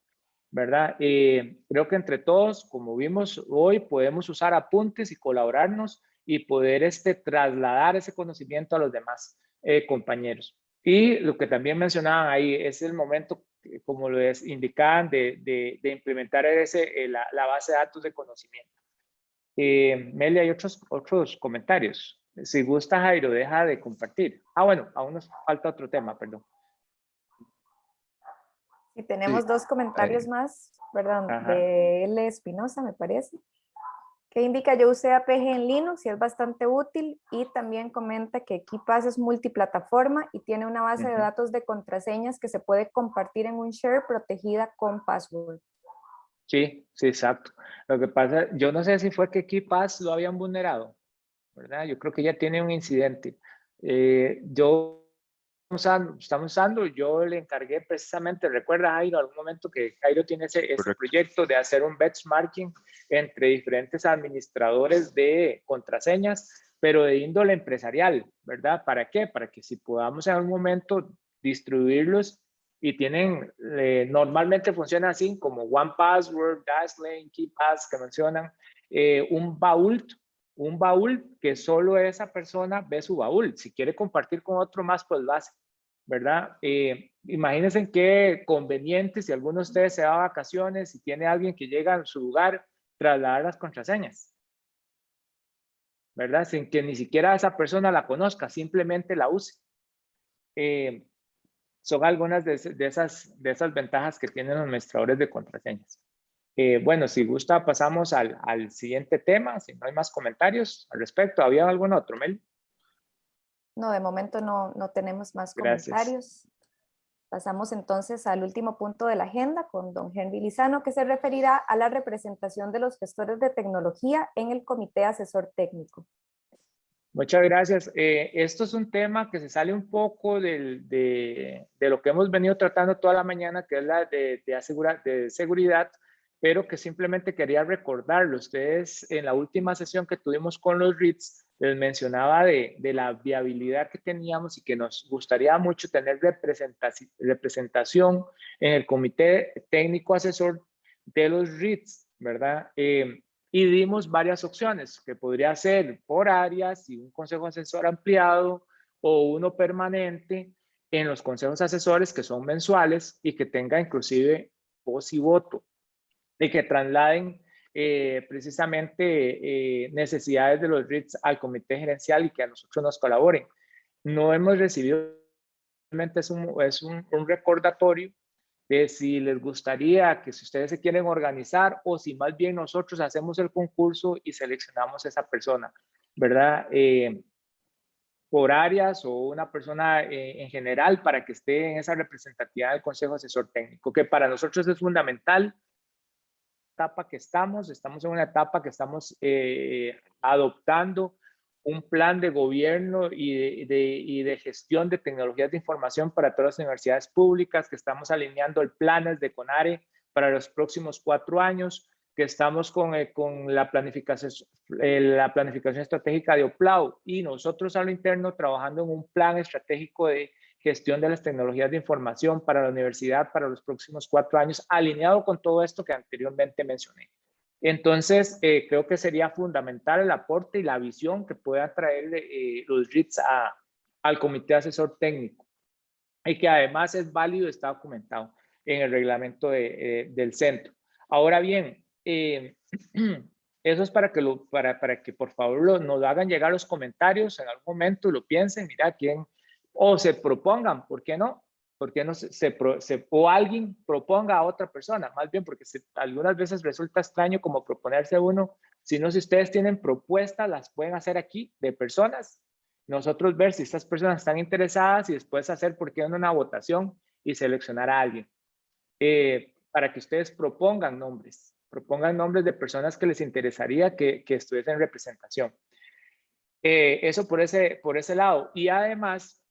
¿Verdad? Eh, creo que entre todos, como vimos hoy, podemos usar apuntes y colaborarnos y poder este, trasladar ese conocimiento a los demás compañeros. Y lo que también mencionaban ahí es el momento, como lo indicaban, de, implementar ese, eh, la, la, base de datos de conocimiento. Eh, Meli, hay otros, otros comentarios. Si gusta, Jairo, deja de compartir. Ah, bueno, aún nos falta otro tema, perdón. Sí, tenemos dos comentarios más, perdón, de L. Espinosa, me parece que indica yo usé APG en Linux y es bastante útil y también comenta que KeePass es multiplataforma y tiene una base de datos de contraseñas que se puede compartir en un share protegida con password. Sí, sí, exacto. Lo que pasa, yo no sé si fue que KeePass lo habían vulnerado, ¿verdad? Yo creo que ya tiene un incidente. Eh, yo estamos usando, yo le encargué precisamente, recuerda Jairo, algún momento que Jairo tiene ese, ese proyecto de hacer un benchmarking entre diferentes administradores de contraseñas, pero de índole empresarial, ¿verdad? ¿Para qué? Para que si podamos en algún momento distribuirlos y tienen, eh, normalmente funciona así como One Password, Dashlane, KeyPass que mencionan, eh, un baúl un baúl que solo esa persona ve su baúl. Si quiere compartir con otro más, pues lo hace. ¿verdad? Eh, imagínense qué conveniente si alguno de ustedes se va a vacaciones y tiene alguien que llega a su lugar, trasladar las contraseñas. ¿Verdad? Sin que ni siquiera esa persona la conozca, simplemente la use. Eh, son algunas de, esas, de esas ventajas que tienen los administradores de contraseñas. Eh, bueno, si gusta, pasamos al, al, siguiente tema, si no hay más comentarios al respecto. ¿Había algún otro, Mel? No, de momento no, no tenemos más comentarios. Pasamos entonces al último punto de la agenda con don Henry Lizano, que se referirá a la representación de los gestores de tecnología en el Comité Asesor Técnico. Muchas gracias. Eh, esto es un tema que se sale un poco del, de, de, lo que hemos venido tratando toda la mañana, que es la de, de, asegurar, de seguridad, pero que simplemente quería recordarlo. Ustedes en la última sesión que tuvimos con los REITs, les mencionaba de, de la viabilidad que teníamos y que nos gustaría mucho tener representación en el comité técnico asesor de los REITs, ¿verdad? Eh, y dimos varias opciones, que podría ser por áreas y un consejo asesor ampliado o uno permanente en los consejos asesores que son mensuales y que tenga inclusive voz y voto y que trasladen eh, precisamente eh, necesidades de los REITs al comité gerencial y que a nosotros nos colaboren. No hemos recibido, realmente es un, es un, un recordatorio de si les gustaría que si ustedes se quieren organizar o si más bien nosotros hacemos el concurso y seleccionamos a esa persona, ¿verdad? Eh, por áreas o una persona eh, en general para que esté en esa representatividad del Consejo Asesor Técnico, que para nosotros es fundamental etapa que estamos, estamos en una etapa que estamos eh, adoptando un plan de gobierno y de, gestión de tecnologías de información para todas las universidades públicas, que estamos alineando el planes de CONARE para los próximos cuatro años, que estamos con, eh, con la, planificación, eh, la planificación estratégica de OPLAU y nosotros a lo interno trabajando en un plan estratégico de gestión de las tecnologías de información para la universidad para los próximos cuatro años, alineado con todo esto que anteriormente mencioné. Entonces, eh, creo que sería fundamental el aporte y la visión que puedan traer eh, los RITs al comité asesor técnico y que además es válido, está documentado en el reglamento eh, del centro. Ahora bien, (clears throat) eso es para que, lo, para, para que por favor lo, nos hagan llegar los comentarios en algún momento, lo piensen, mira quién, o se propongan, ¿por qué no? porque no se, se, o alguien proponga a otra persona, más bien porque algunas veces resulta extraño como proponerse uno, sino si ustedes tienen propuestas, las pueden hacer aquí de personas, nosotros ver si estas personas están interesadas y después hacer, por qué no, una votación y seleccionar a alguien, eh, para que ustedes propongan nombres, propongan nombres de personas que les interesaría que, que estuviesen en representación. Eh, eso por ese, por ese lado. Y además,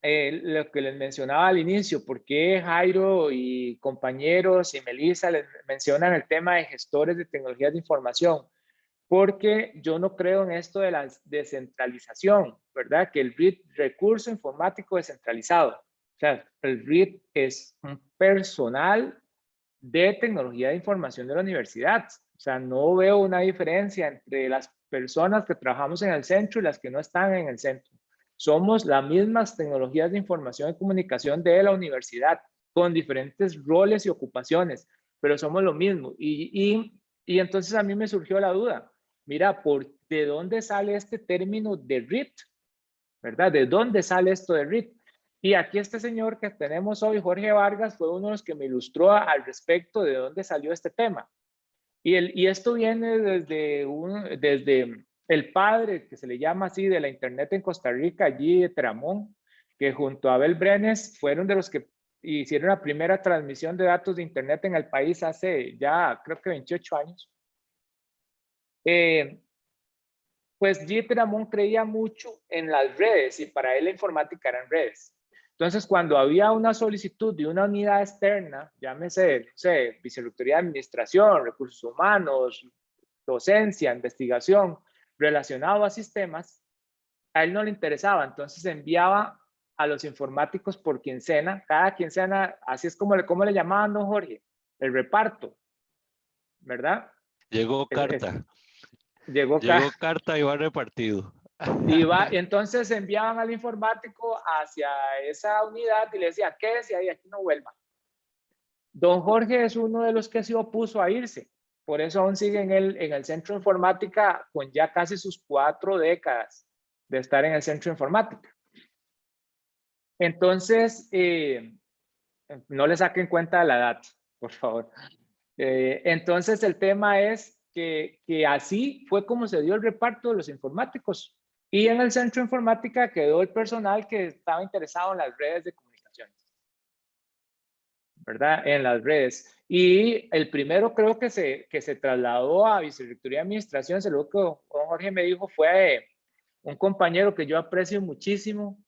eh, lo que les mencionaba al inicio, por qué Jairo y compañeros y Melissa les mencionan el tema de gestores de tecnologías de información, porque yo no creo en esto de la descentralización, ¿verdad? Que el RIT, recurso informático descentralizado, o sea, el RIT es un personal de tecnología de información de la universidad, o sea, no veo una diferencia entre las personas que trabajamos en el centro y las que no están en el centro. Somos las mismas tecnologías de información y comunicación de la universidad, con diferentes roles y ocupaciones, pero somos lo mismo. Y, y, entonces a mí me surgió la duda, mira, ¿por, ¿de dónde sale este término de RIT? ¿Verdad? ¿De dónde sale esto de RIT? Y aquí este señor que tenemos hoy, Jorge Vargas, fue uno de los que me ilustró al respecto de dónde salió este tema. Y, el, y esto viene desde, un, desde el padre, que se le llama así, de la Internet en Costa Rica, allí de Tramón, que junto a Abel Brenes fueron de los que hicieron la primera transmisión de datos de Internet en el país hace ya creo que 28 años. Eh, pues G. Tramón creía mucho en las redes y para él la informática eran redes. Entonces, cuando había una solicitud de una unidad externa, llámese, no sé, Vicerrectoría de Administración, Recursos Humanos, Docencia, Investigación, relacionado a sistemas, a él no le interesaba, entonces enviaba a los informáticos por quincena, cada quincena, así es como le, como le llamaban, don Jorge, el reparto, ¿verdad? Llegó carta. llegó, llegó carta y va repartido. Y va, (laughs) entonces enviaban al informático hacia esa unidad y le decía, quédese ahí, aquí no vuelva. Don Jorge es uno de los que se opuso a irse. Por eso aún sigue en el, en el centro de informática con ya casi sus cuatro décadas de estar en el centro de informática. Entonces, eh, no le saquen cuenta la edad, por favor. Eh, entonces, el tema es que, así fue como se dio el reparto de los informáticos. Y en el centro de informática quedó el personal que estaba interesado en las redes de comunicaciones. ¿Verdad? En las redes. Y el primero creo que se, que se trasladó a Vicerrectoría de Administración, se lo que Jorge me dijo fue un compañero que yo aprecio muchísimo,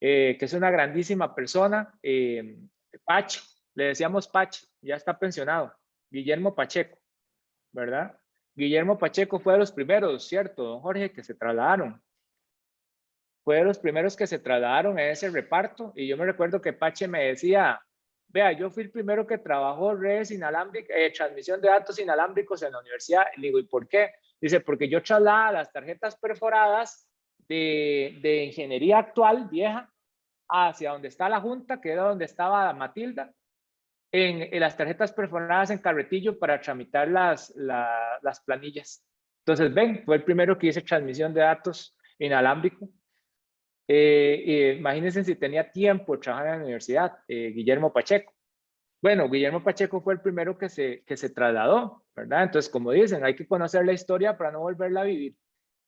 eh, que es una grandísima persona, eh, Pach, le decíamos Pach, ya está pensionado. Guillermo Pacheco, ¿verdad? Guillermo Pacheco fue de los primeros, ¿cierto, don Jorge, que se trasladaron? Fue de los primeros que se trasladaron a ese reparto y yo me recuerdo que Pache me decía, vea, yo fui el primero que trabajó redes inalámbricas, eh, transmisión de datos inalámbricos en la universidad. Le digo, ¿y por qué? Dice, porque yo trasladaba las tarjetas perforadas de, de ingeniería actual, vieja, hacia donde está la junta, que era donde estaba Matilda, en, las tarjetas perforadas en carretillo para tramitar las, las planillas. Entonces, ven, fue el primero que hice transmisión de datos inalámbrico. Eh, imagínense si tenía tiempo de trabajar en la universidad, eh, Guillermo Pacheco. Bueno, Guillermo Pacheco fue el primero que se, que se trasladó, ¿verdad? Entonces, como dicen, hay que conocer la historia para no volverla a vivir.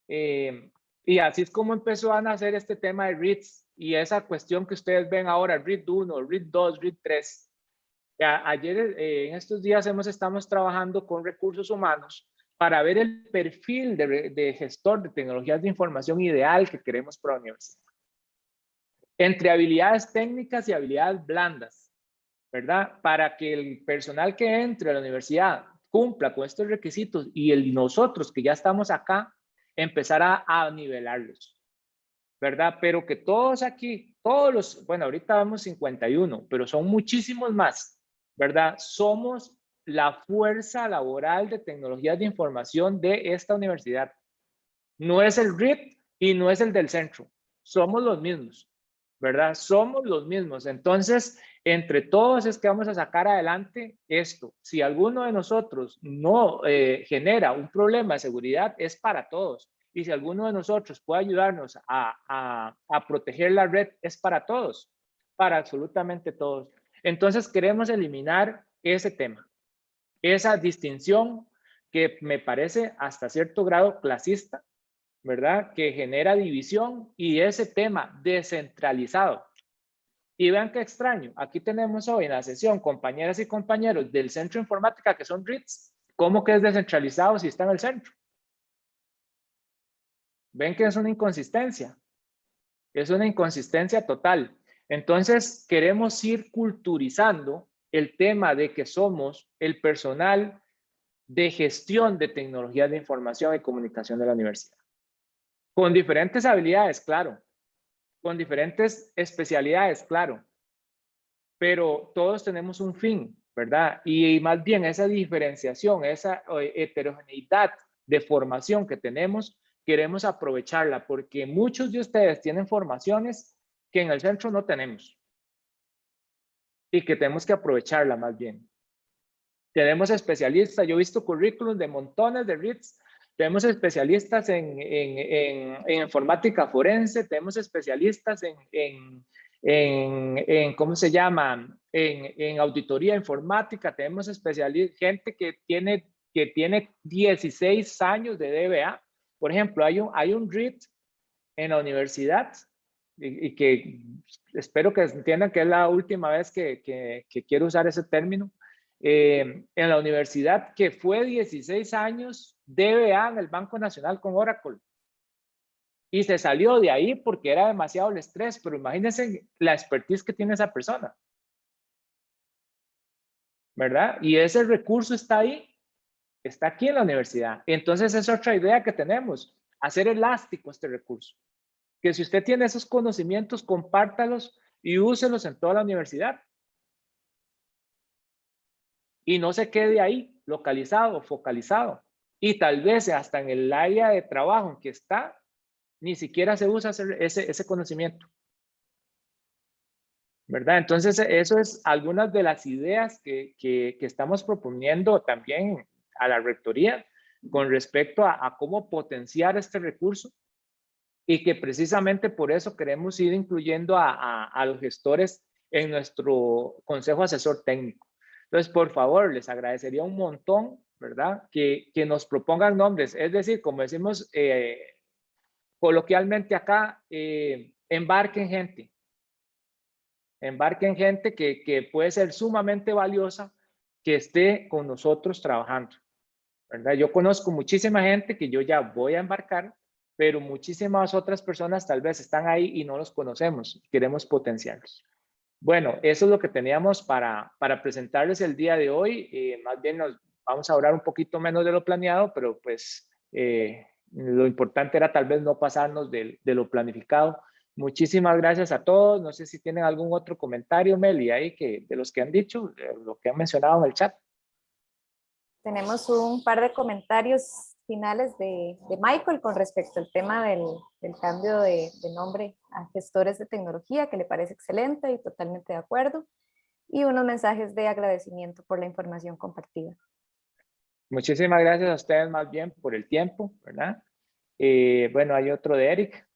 Eh, y así es como empezó a nacer este tema de REITs y esa cuestión que ustedes ven ahora, REIT 1, REIT 2, REIT 3 Ayer, eh, en estos días, hemos estamos trabajando con recursos humanos para ver el perfil de, gestor de tecnologías de información ideal que queremos para la universidad. Entre habilidades técnicas y habilidades blandas, ¿verdad? Para que el personal que entre a la universidad cumpla con estos requisitos y el, nosotros que ya estamos acá, empezar a, a nivelarlos, ¿verdad? Pero que todos aquí, todos los, bueno, ahorita vamos 51, pero son muchísimos más ¿verdad? Somos la fuerza laboral de tecnologías de información de esta universidad. No es el RIT y no es el del centro. Somos los mismos, ¿verdad? Somos los mismos. Entonces, entre todos es que vamos a sacar adelante esto. Si alguno de nosotros no eh, genera un problema de seguridad, es para todos. Y si alguno de nosotros puede ayudarnos a, a proteger la red, es para todos, para absolutamente todos. Entonces queremos eliminar ese tema, esa distinción que me parece hasta cierto grado clasista, ¿verdad? Que genera división y ese tema descentralizado. Y vean qué extraño, aquí tenemos hoy en la sesión compañeras y compañeros del Centro Informática que son RITs, ¿cómo que es descentralizado si está en el centro? Ven que es una inconsistencia, es una inconsistencia total. Entonces, queremos ir culturizando el tema de que somos el personal de gestión de tecnologías de información y comunicación de la universidad. Con diferentes habilidades, claro. Con diferentes especialidades, claro. Pero todos tenemos un fin, ¿verdad? Y más bien esa diferenciación, esa eh, heterogeneidad de formación que tenemos, queremos aprovecharla porque muchos de ustedes tienen formaciones que en el centro no tenemos y que tenemos que aprovecharla más bien. Tenemos especialistas, yo he visto currículums de montones de RITs, tenemos especialistas en, en, en, informática forense, tenemos especialistas en, en, ¿cómo se llama? En, auditoría informática, tenemos especialistas, gente que tiene, que tiene 16 años de DBA. Por ejemplo, hay un, hay un RIT en la universidad y, que espero que entiendan que es la última vez que, que, quiero usar ese término, eh, en la universidad que fue 16 años DBA en el Banco Nacional con Oracle. Y se salió de ahí porque era demasiado el estrés, pero imagínense la expertise que tiene esa persona. ¿Verdad? Y ese recurso está ahí, está aquí en la universidad. Entonces es otra idea que tenemos, hacer elástico este recurso que si usted tiene esos conocimientos, compártalos y úselos en toda la universidad. Y no se quede ahí, localizado, focalizado. Y tal vez hasta en el área de trabajo en que está, ni siquiera se usa ese, ese conocimiento. ¿Verdad? Entonces, eso es algunas de las ideas que, que, estamos proponiendo también a la rectoría con respecto a, a cómo potenciar este recurso y que precisamente por eso queremos ir incluyendo a, los gestores en nuestro consejo asesor técnico. Entonces, por favor, les agradecería un montón, ¿verdad? Que, nos propongan nombres. Es decir, como decimos eh, coloquialmente acá, eh, embarquen gente. Embarquen gente que, que puede ser sumamente valiosa que esté con nosotros trabajando. ¿verdad? Yo conozco muchísima gente que yo ya voy a embarcar pero muchísimas otras personas tal vez están ahí y no los conocemos, queremos potenciarlos. Bueno, eso es lo que teníamos para, para presentarles el día de hoy. Eh, más bien nos vamos a hablar un poquito menos de lo planeado, pero pues eh, lo importante era tal vez no pasarnos de, de, lo planificado. Muchísimas gracias a todos. No sé si tienen algún otro comentario, Meli, ahí que, de los que han dicho, lo que han mencionado en el chat. Tenemos un par de comentarios finales de, de Michael con respecto al tema del, del cambio de, de, nombre a gestores de tecnología, que le parece excelente y totalmente de acuerdo, y unos mensajes de agradecimiento por la información compartida. Muchísimas gracias a ustedes más bien por el tiempo, ¿verdad? Eh, bueno, hay otro de Eric.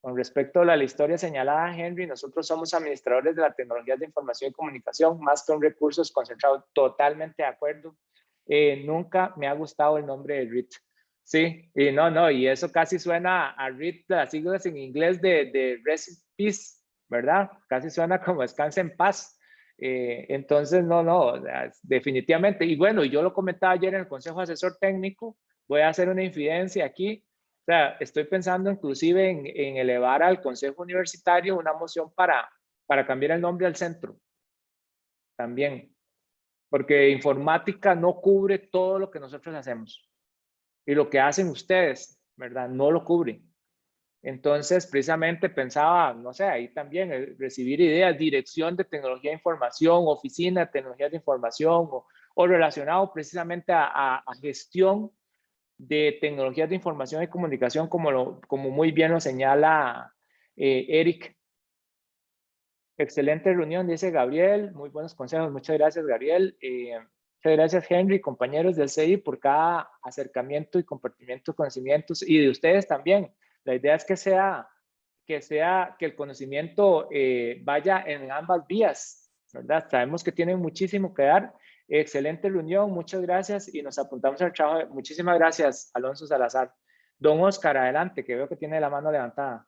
Con respecto a la historia señalada, Henry, nosotros somos administradores de la tecnología de información y comunicación, más que un recursos concentrado, totalmente de acuerdo. Eh, nunca me ha gustado el nombre de RIT. Sí, y no, no, y eso casi suena a RIT, las siglas en inglés de, de Rest Peace, ¿verdad? Casi suena como descanse en paz. Eh, entonces, no, no, definitivamente. Y bueno, yo lo comentaba ayer en el Consejo Asesor Técnico, voy a hacer una infidencia aquí. O sea, estoy pensando inclusive en, en elevar al Consejo Universitario una moción para, para cambiar el nombre al centro. También. Porque informática no cubre todo lo que nosotros hacemos. Y lo que hacen ustedes, ¿verdad? No lo cubre. Entonces, precisamente pensaba, no sé, ahí también eh, recibir ideas, dirección de tecnología de información, oficina de tecnología de información o, relacionado precisamente a, gestión de tecnologías de información y comunicación, como, lo, como muy bien lo señala eh, Eric. Excelente reunión, dice Gabriel. Muy buenos consejos. Muchas gracias, Gabriel. Eh, muchas gracias, Henry, compañeros del CI, por cada acercamiento y compartimiento de conocimientos y de ustedes también la idea es que sea que, sea, que el conocimiento eh, vaya en ambas vías, ¿verdad? Sabemos que tienen muchísimo que dar. Excelente reunión, muchas gracias y nos apuntamos al trabajo. Muchísimas gracias, Alonso Salazar. Don Oscar, adelante, que veo que tiene la mano levantada.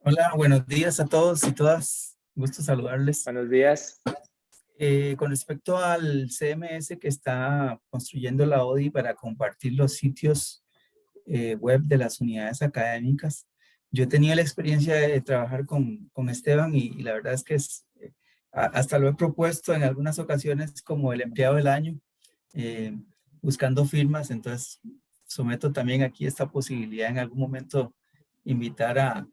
Hola, buenos días a todos y todas. Gusto saludarles. Buenos días. Eh, con respecto al CMS que está construyendo la ODI para compartir los sitios eh, web de las unidades académicas. Yo he tenido la experiencia de trabajar con, con Esteban y, la verdad es que eh, hasta lo he propuesto en algunas ocasiones como el empleado del año, buscando firmas, entonces someto también aquí esta posibilidad en algún momento invitar a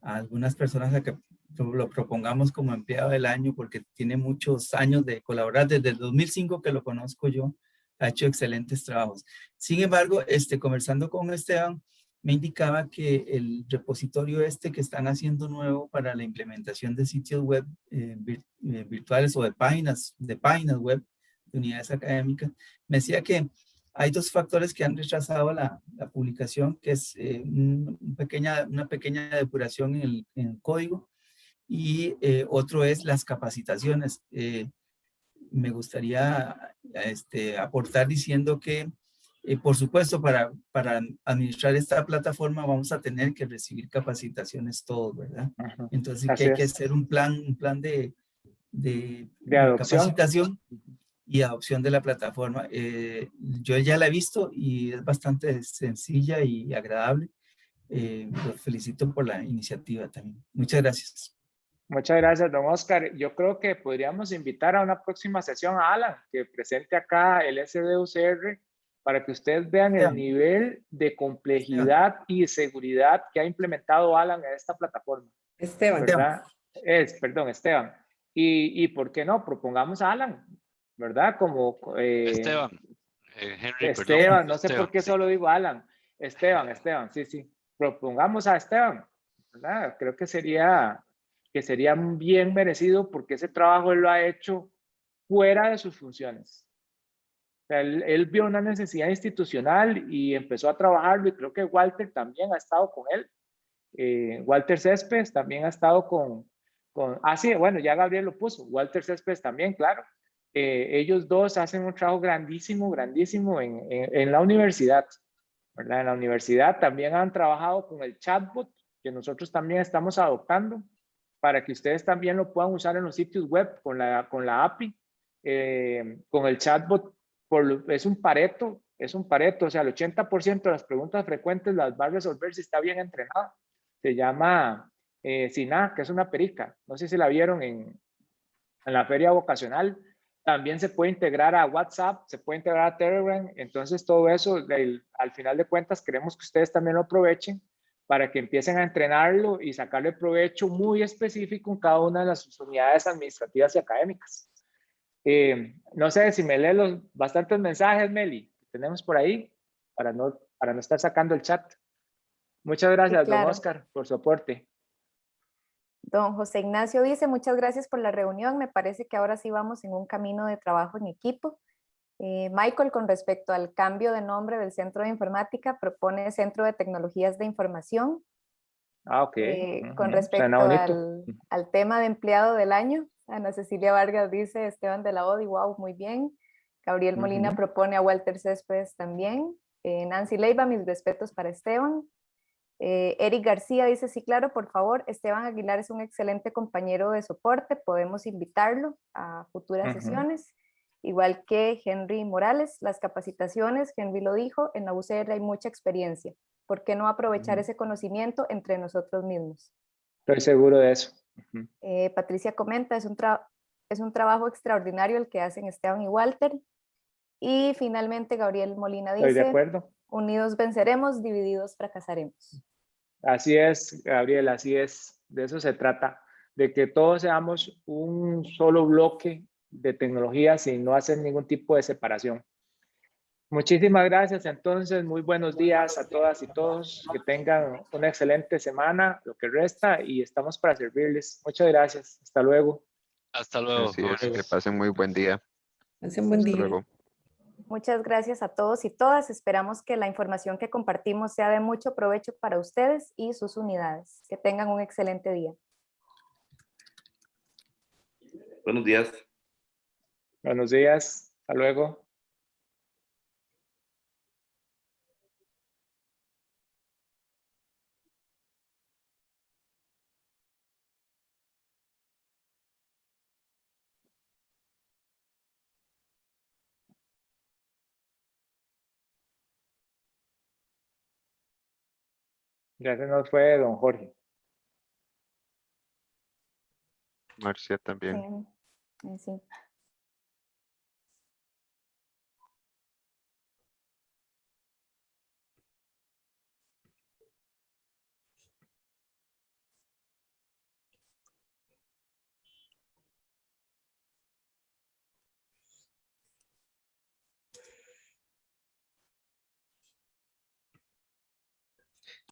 algunas personas a que lo propongamos como empleado del año porque tiene muchos años de colaborar, desde el 2005 que lo conozco yo, ha hecho excelentes trabajos. Sin embargo, este, conversando con Esteban, me indicaba que el repositorio este que están haciendo nuevo para la implementación de sitios web eh, eh, virtuales o de páginas, de páginas web de unidades académicas, me decía que hay dos factores que han rechazado la, la publicación, que es eh, un, pequeña, una pequeña depuración en el, en el código y eh, otro es las capacitaciones. Eh, me gustaría este, aportar diciendo que, eh, por supuesto, para, para administrar esta plataforma vamos a tener que recibir capacitaciones todos, ¿verdad? Ajá. Entonces que hay que hacer un plan, un plan de, de, de, adopción. capacitación y adopción de la plataforma. Eh, yo ya la he visto y es bastante sencilla y agradable. Los felicito por la iniciativa también. Muchas gracias. Muchas gracias, don Oscar. Yo creo que podríamos invitar a una próxima sesión a Alan, que presente acá el SDUCR, para que ustedes vean el nivel de complejidad y seguridad que ha implementado Alan en esta plataforma. Esteban. ¿verdad? Es, perdón, Esteban. Y, y por qué no, propongamos a Alan, ¿verdad? Como... Eh, Esteban. Eh, Henry, Esteban, perdón, no sé Esteban, por qué sí. solo digo Alan. Esteban, Esteban, sí, sí. Propongamos a Esteban, ¿verdad? Creo que sería que sería bien merecido porque ese trabajo él lo ha hecho fuera de sus funciones. O sea, él, él, vio una necesidad institucional y empezó a trabajarlo y creo que Walter también ha estado con él. Eh, Walter Céspedes también ha estado con, con... Ah, sí, bueno, ya Gabriel lo puso. Walter Céspedes también, claro. Eh, ellos dos hacen un trabajo grandísimo, grandísimo en, en, en la universidad. ¿verdad? En la universidad también han trabajado con el chatbot que nosotros también estamos adoptando para que ustedes también lo puedan usar en los sitios web con la, con la API, eh, con el chatbot, es un pareto, es un pareto, o sea, el 80% de las preguntas frecuentes las va a resolver si está bien entrenado. Se llama eh, SINA, que es una perica. No sé si la vieron en, en la feria vocacional. También se puede integrar a WhatsApp, se puede integrar a Telegram. Entonces, todo eso, al final de cuentas, queremos que ustedes también lo aprovechen para que empiecen a entrenarlo y sacarle provecho muy específico en cada una de las unidades administrativas y académicas. Eh, no sé si me lee los bastantes mensajes, Meli, que tenemos por ahí, para no, para no estar sacando el chat. Muchas gracias, don Oscar, por su aporte. Don José Ignacio dice, muchas gracias por la reunión. Me parece que ahora sí vamos en un camino de trabajo en equipo. Eh, Michael, con respecto al cambio de nombre del Centro de Informática, propone Centro de Tecnologías de Información. Ah, ok. Eh, con respecto al, al, tema de empleado del año, Ana Cecilia Vargas dice, Esteban de la Odi, wow, muy bien. Gabriel Molina propone a Walter Céspedes también. Eh, Nancy Leiva, mis respetos para Esteban. Eric García dice, sí, claro, por favor, Esteban Aguilar es un excelente compañero de soporte, podemos invitarlo a futuras sesiones igual que Henry Morales, las capacitaciones, Henry lo dijo, en la UCR hay mucha experiencia. ¿Por qué no aprovechar ese conocimiento entre nosotros mismos? Estoy seguro de eso. Eh, Patricia comenta, es un, es un trabajo extraordinario el que hacen Esteban y Walter. Y finalmente Gabriel Molina dice, Estoy de acuerdo. unidos venceremos, divididos fracasaremos. Así es, Gabriel, así es. De eso se trata, de que todos seamos un solo bloque de tecnologías y no hacer ningún tipo de separación. Muchísimas gracias entonces, muy buenos días a todas y todos, que tengan una excelente semana, lo que resta, y estamos para servirles. Muchas gracias, hasta luego. Hasta luego. que pasen muy buen día. Pasen buen día. Muchas gracias a todos y todas. Esperamos que la información que compartimos sea de mucho provecho para ustedes y sus unidades. Que tengan un excelente día. Buenos días. Buenos días, hasta luego. Ya se nos fue don Jorge. Marcia también. Sí. sí.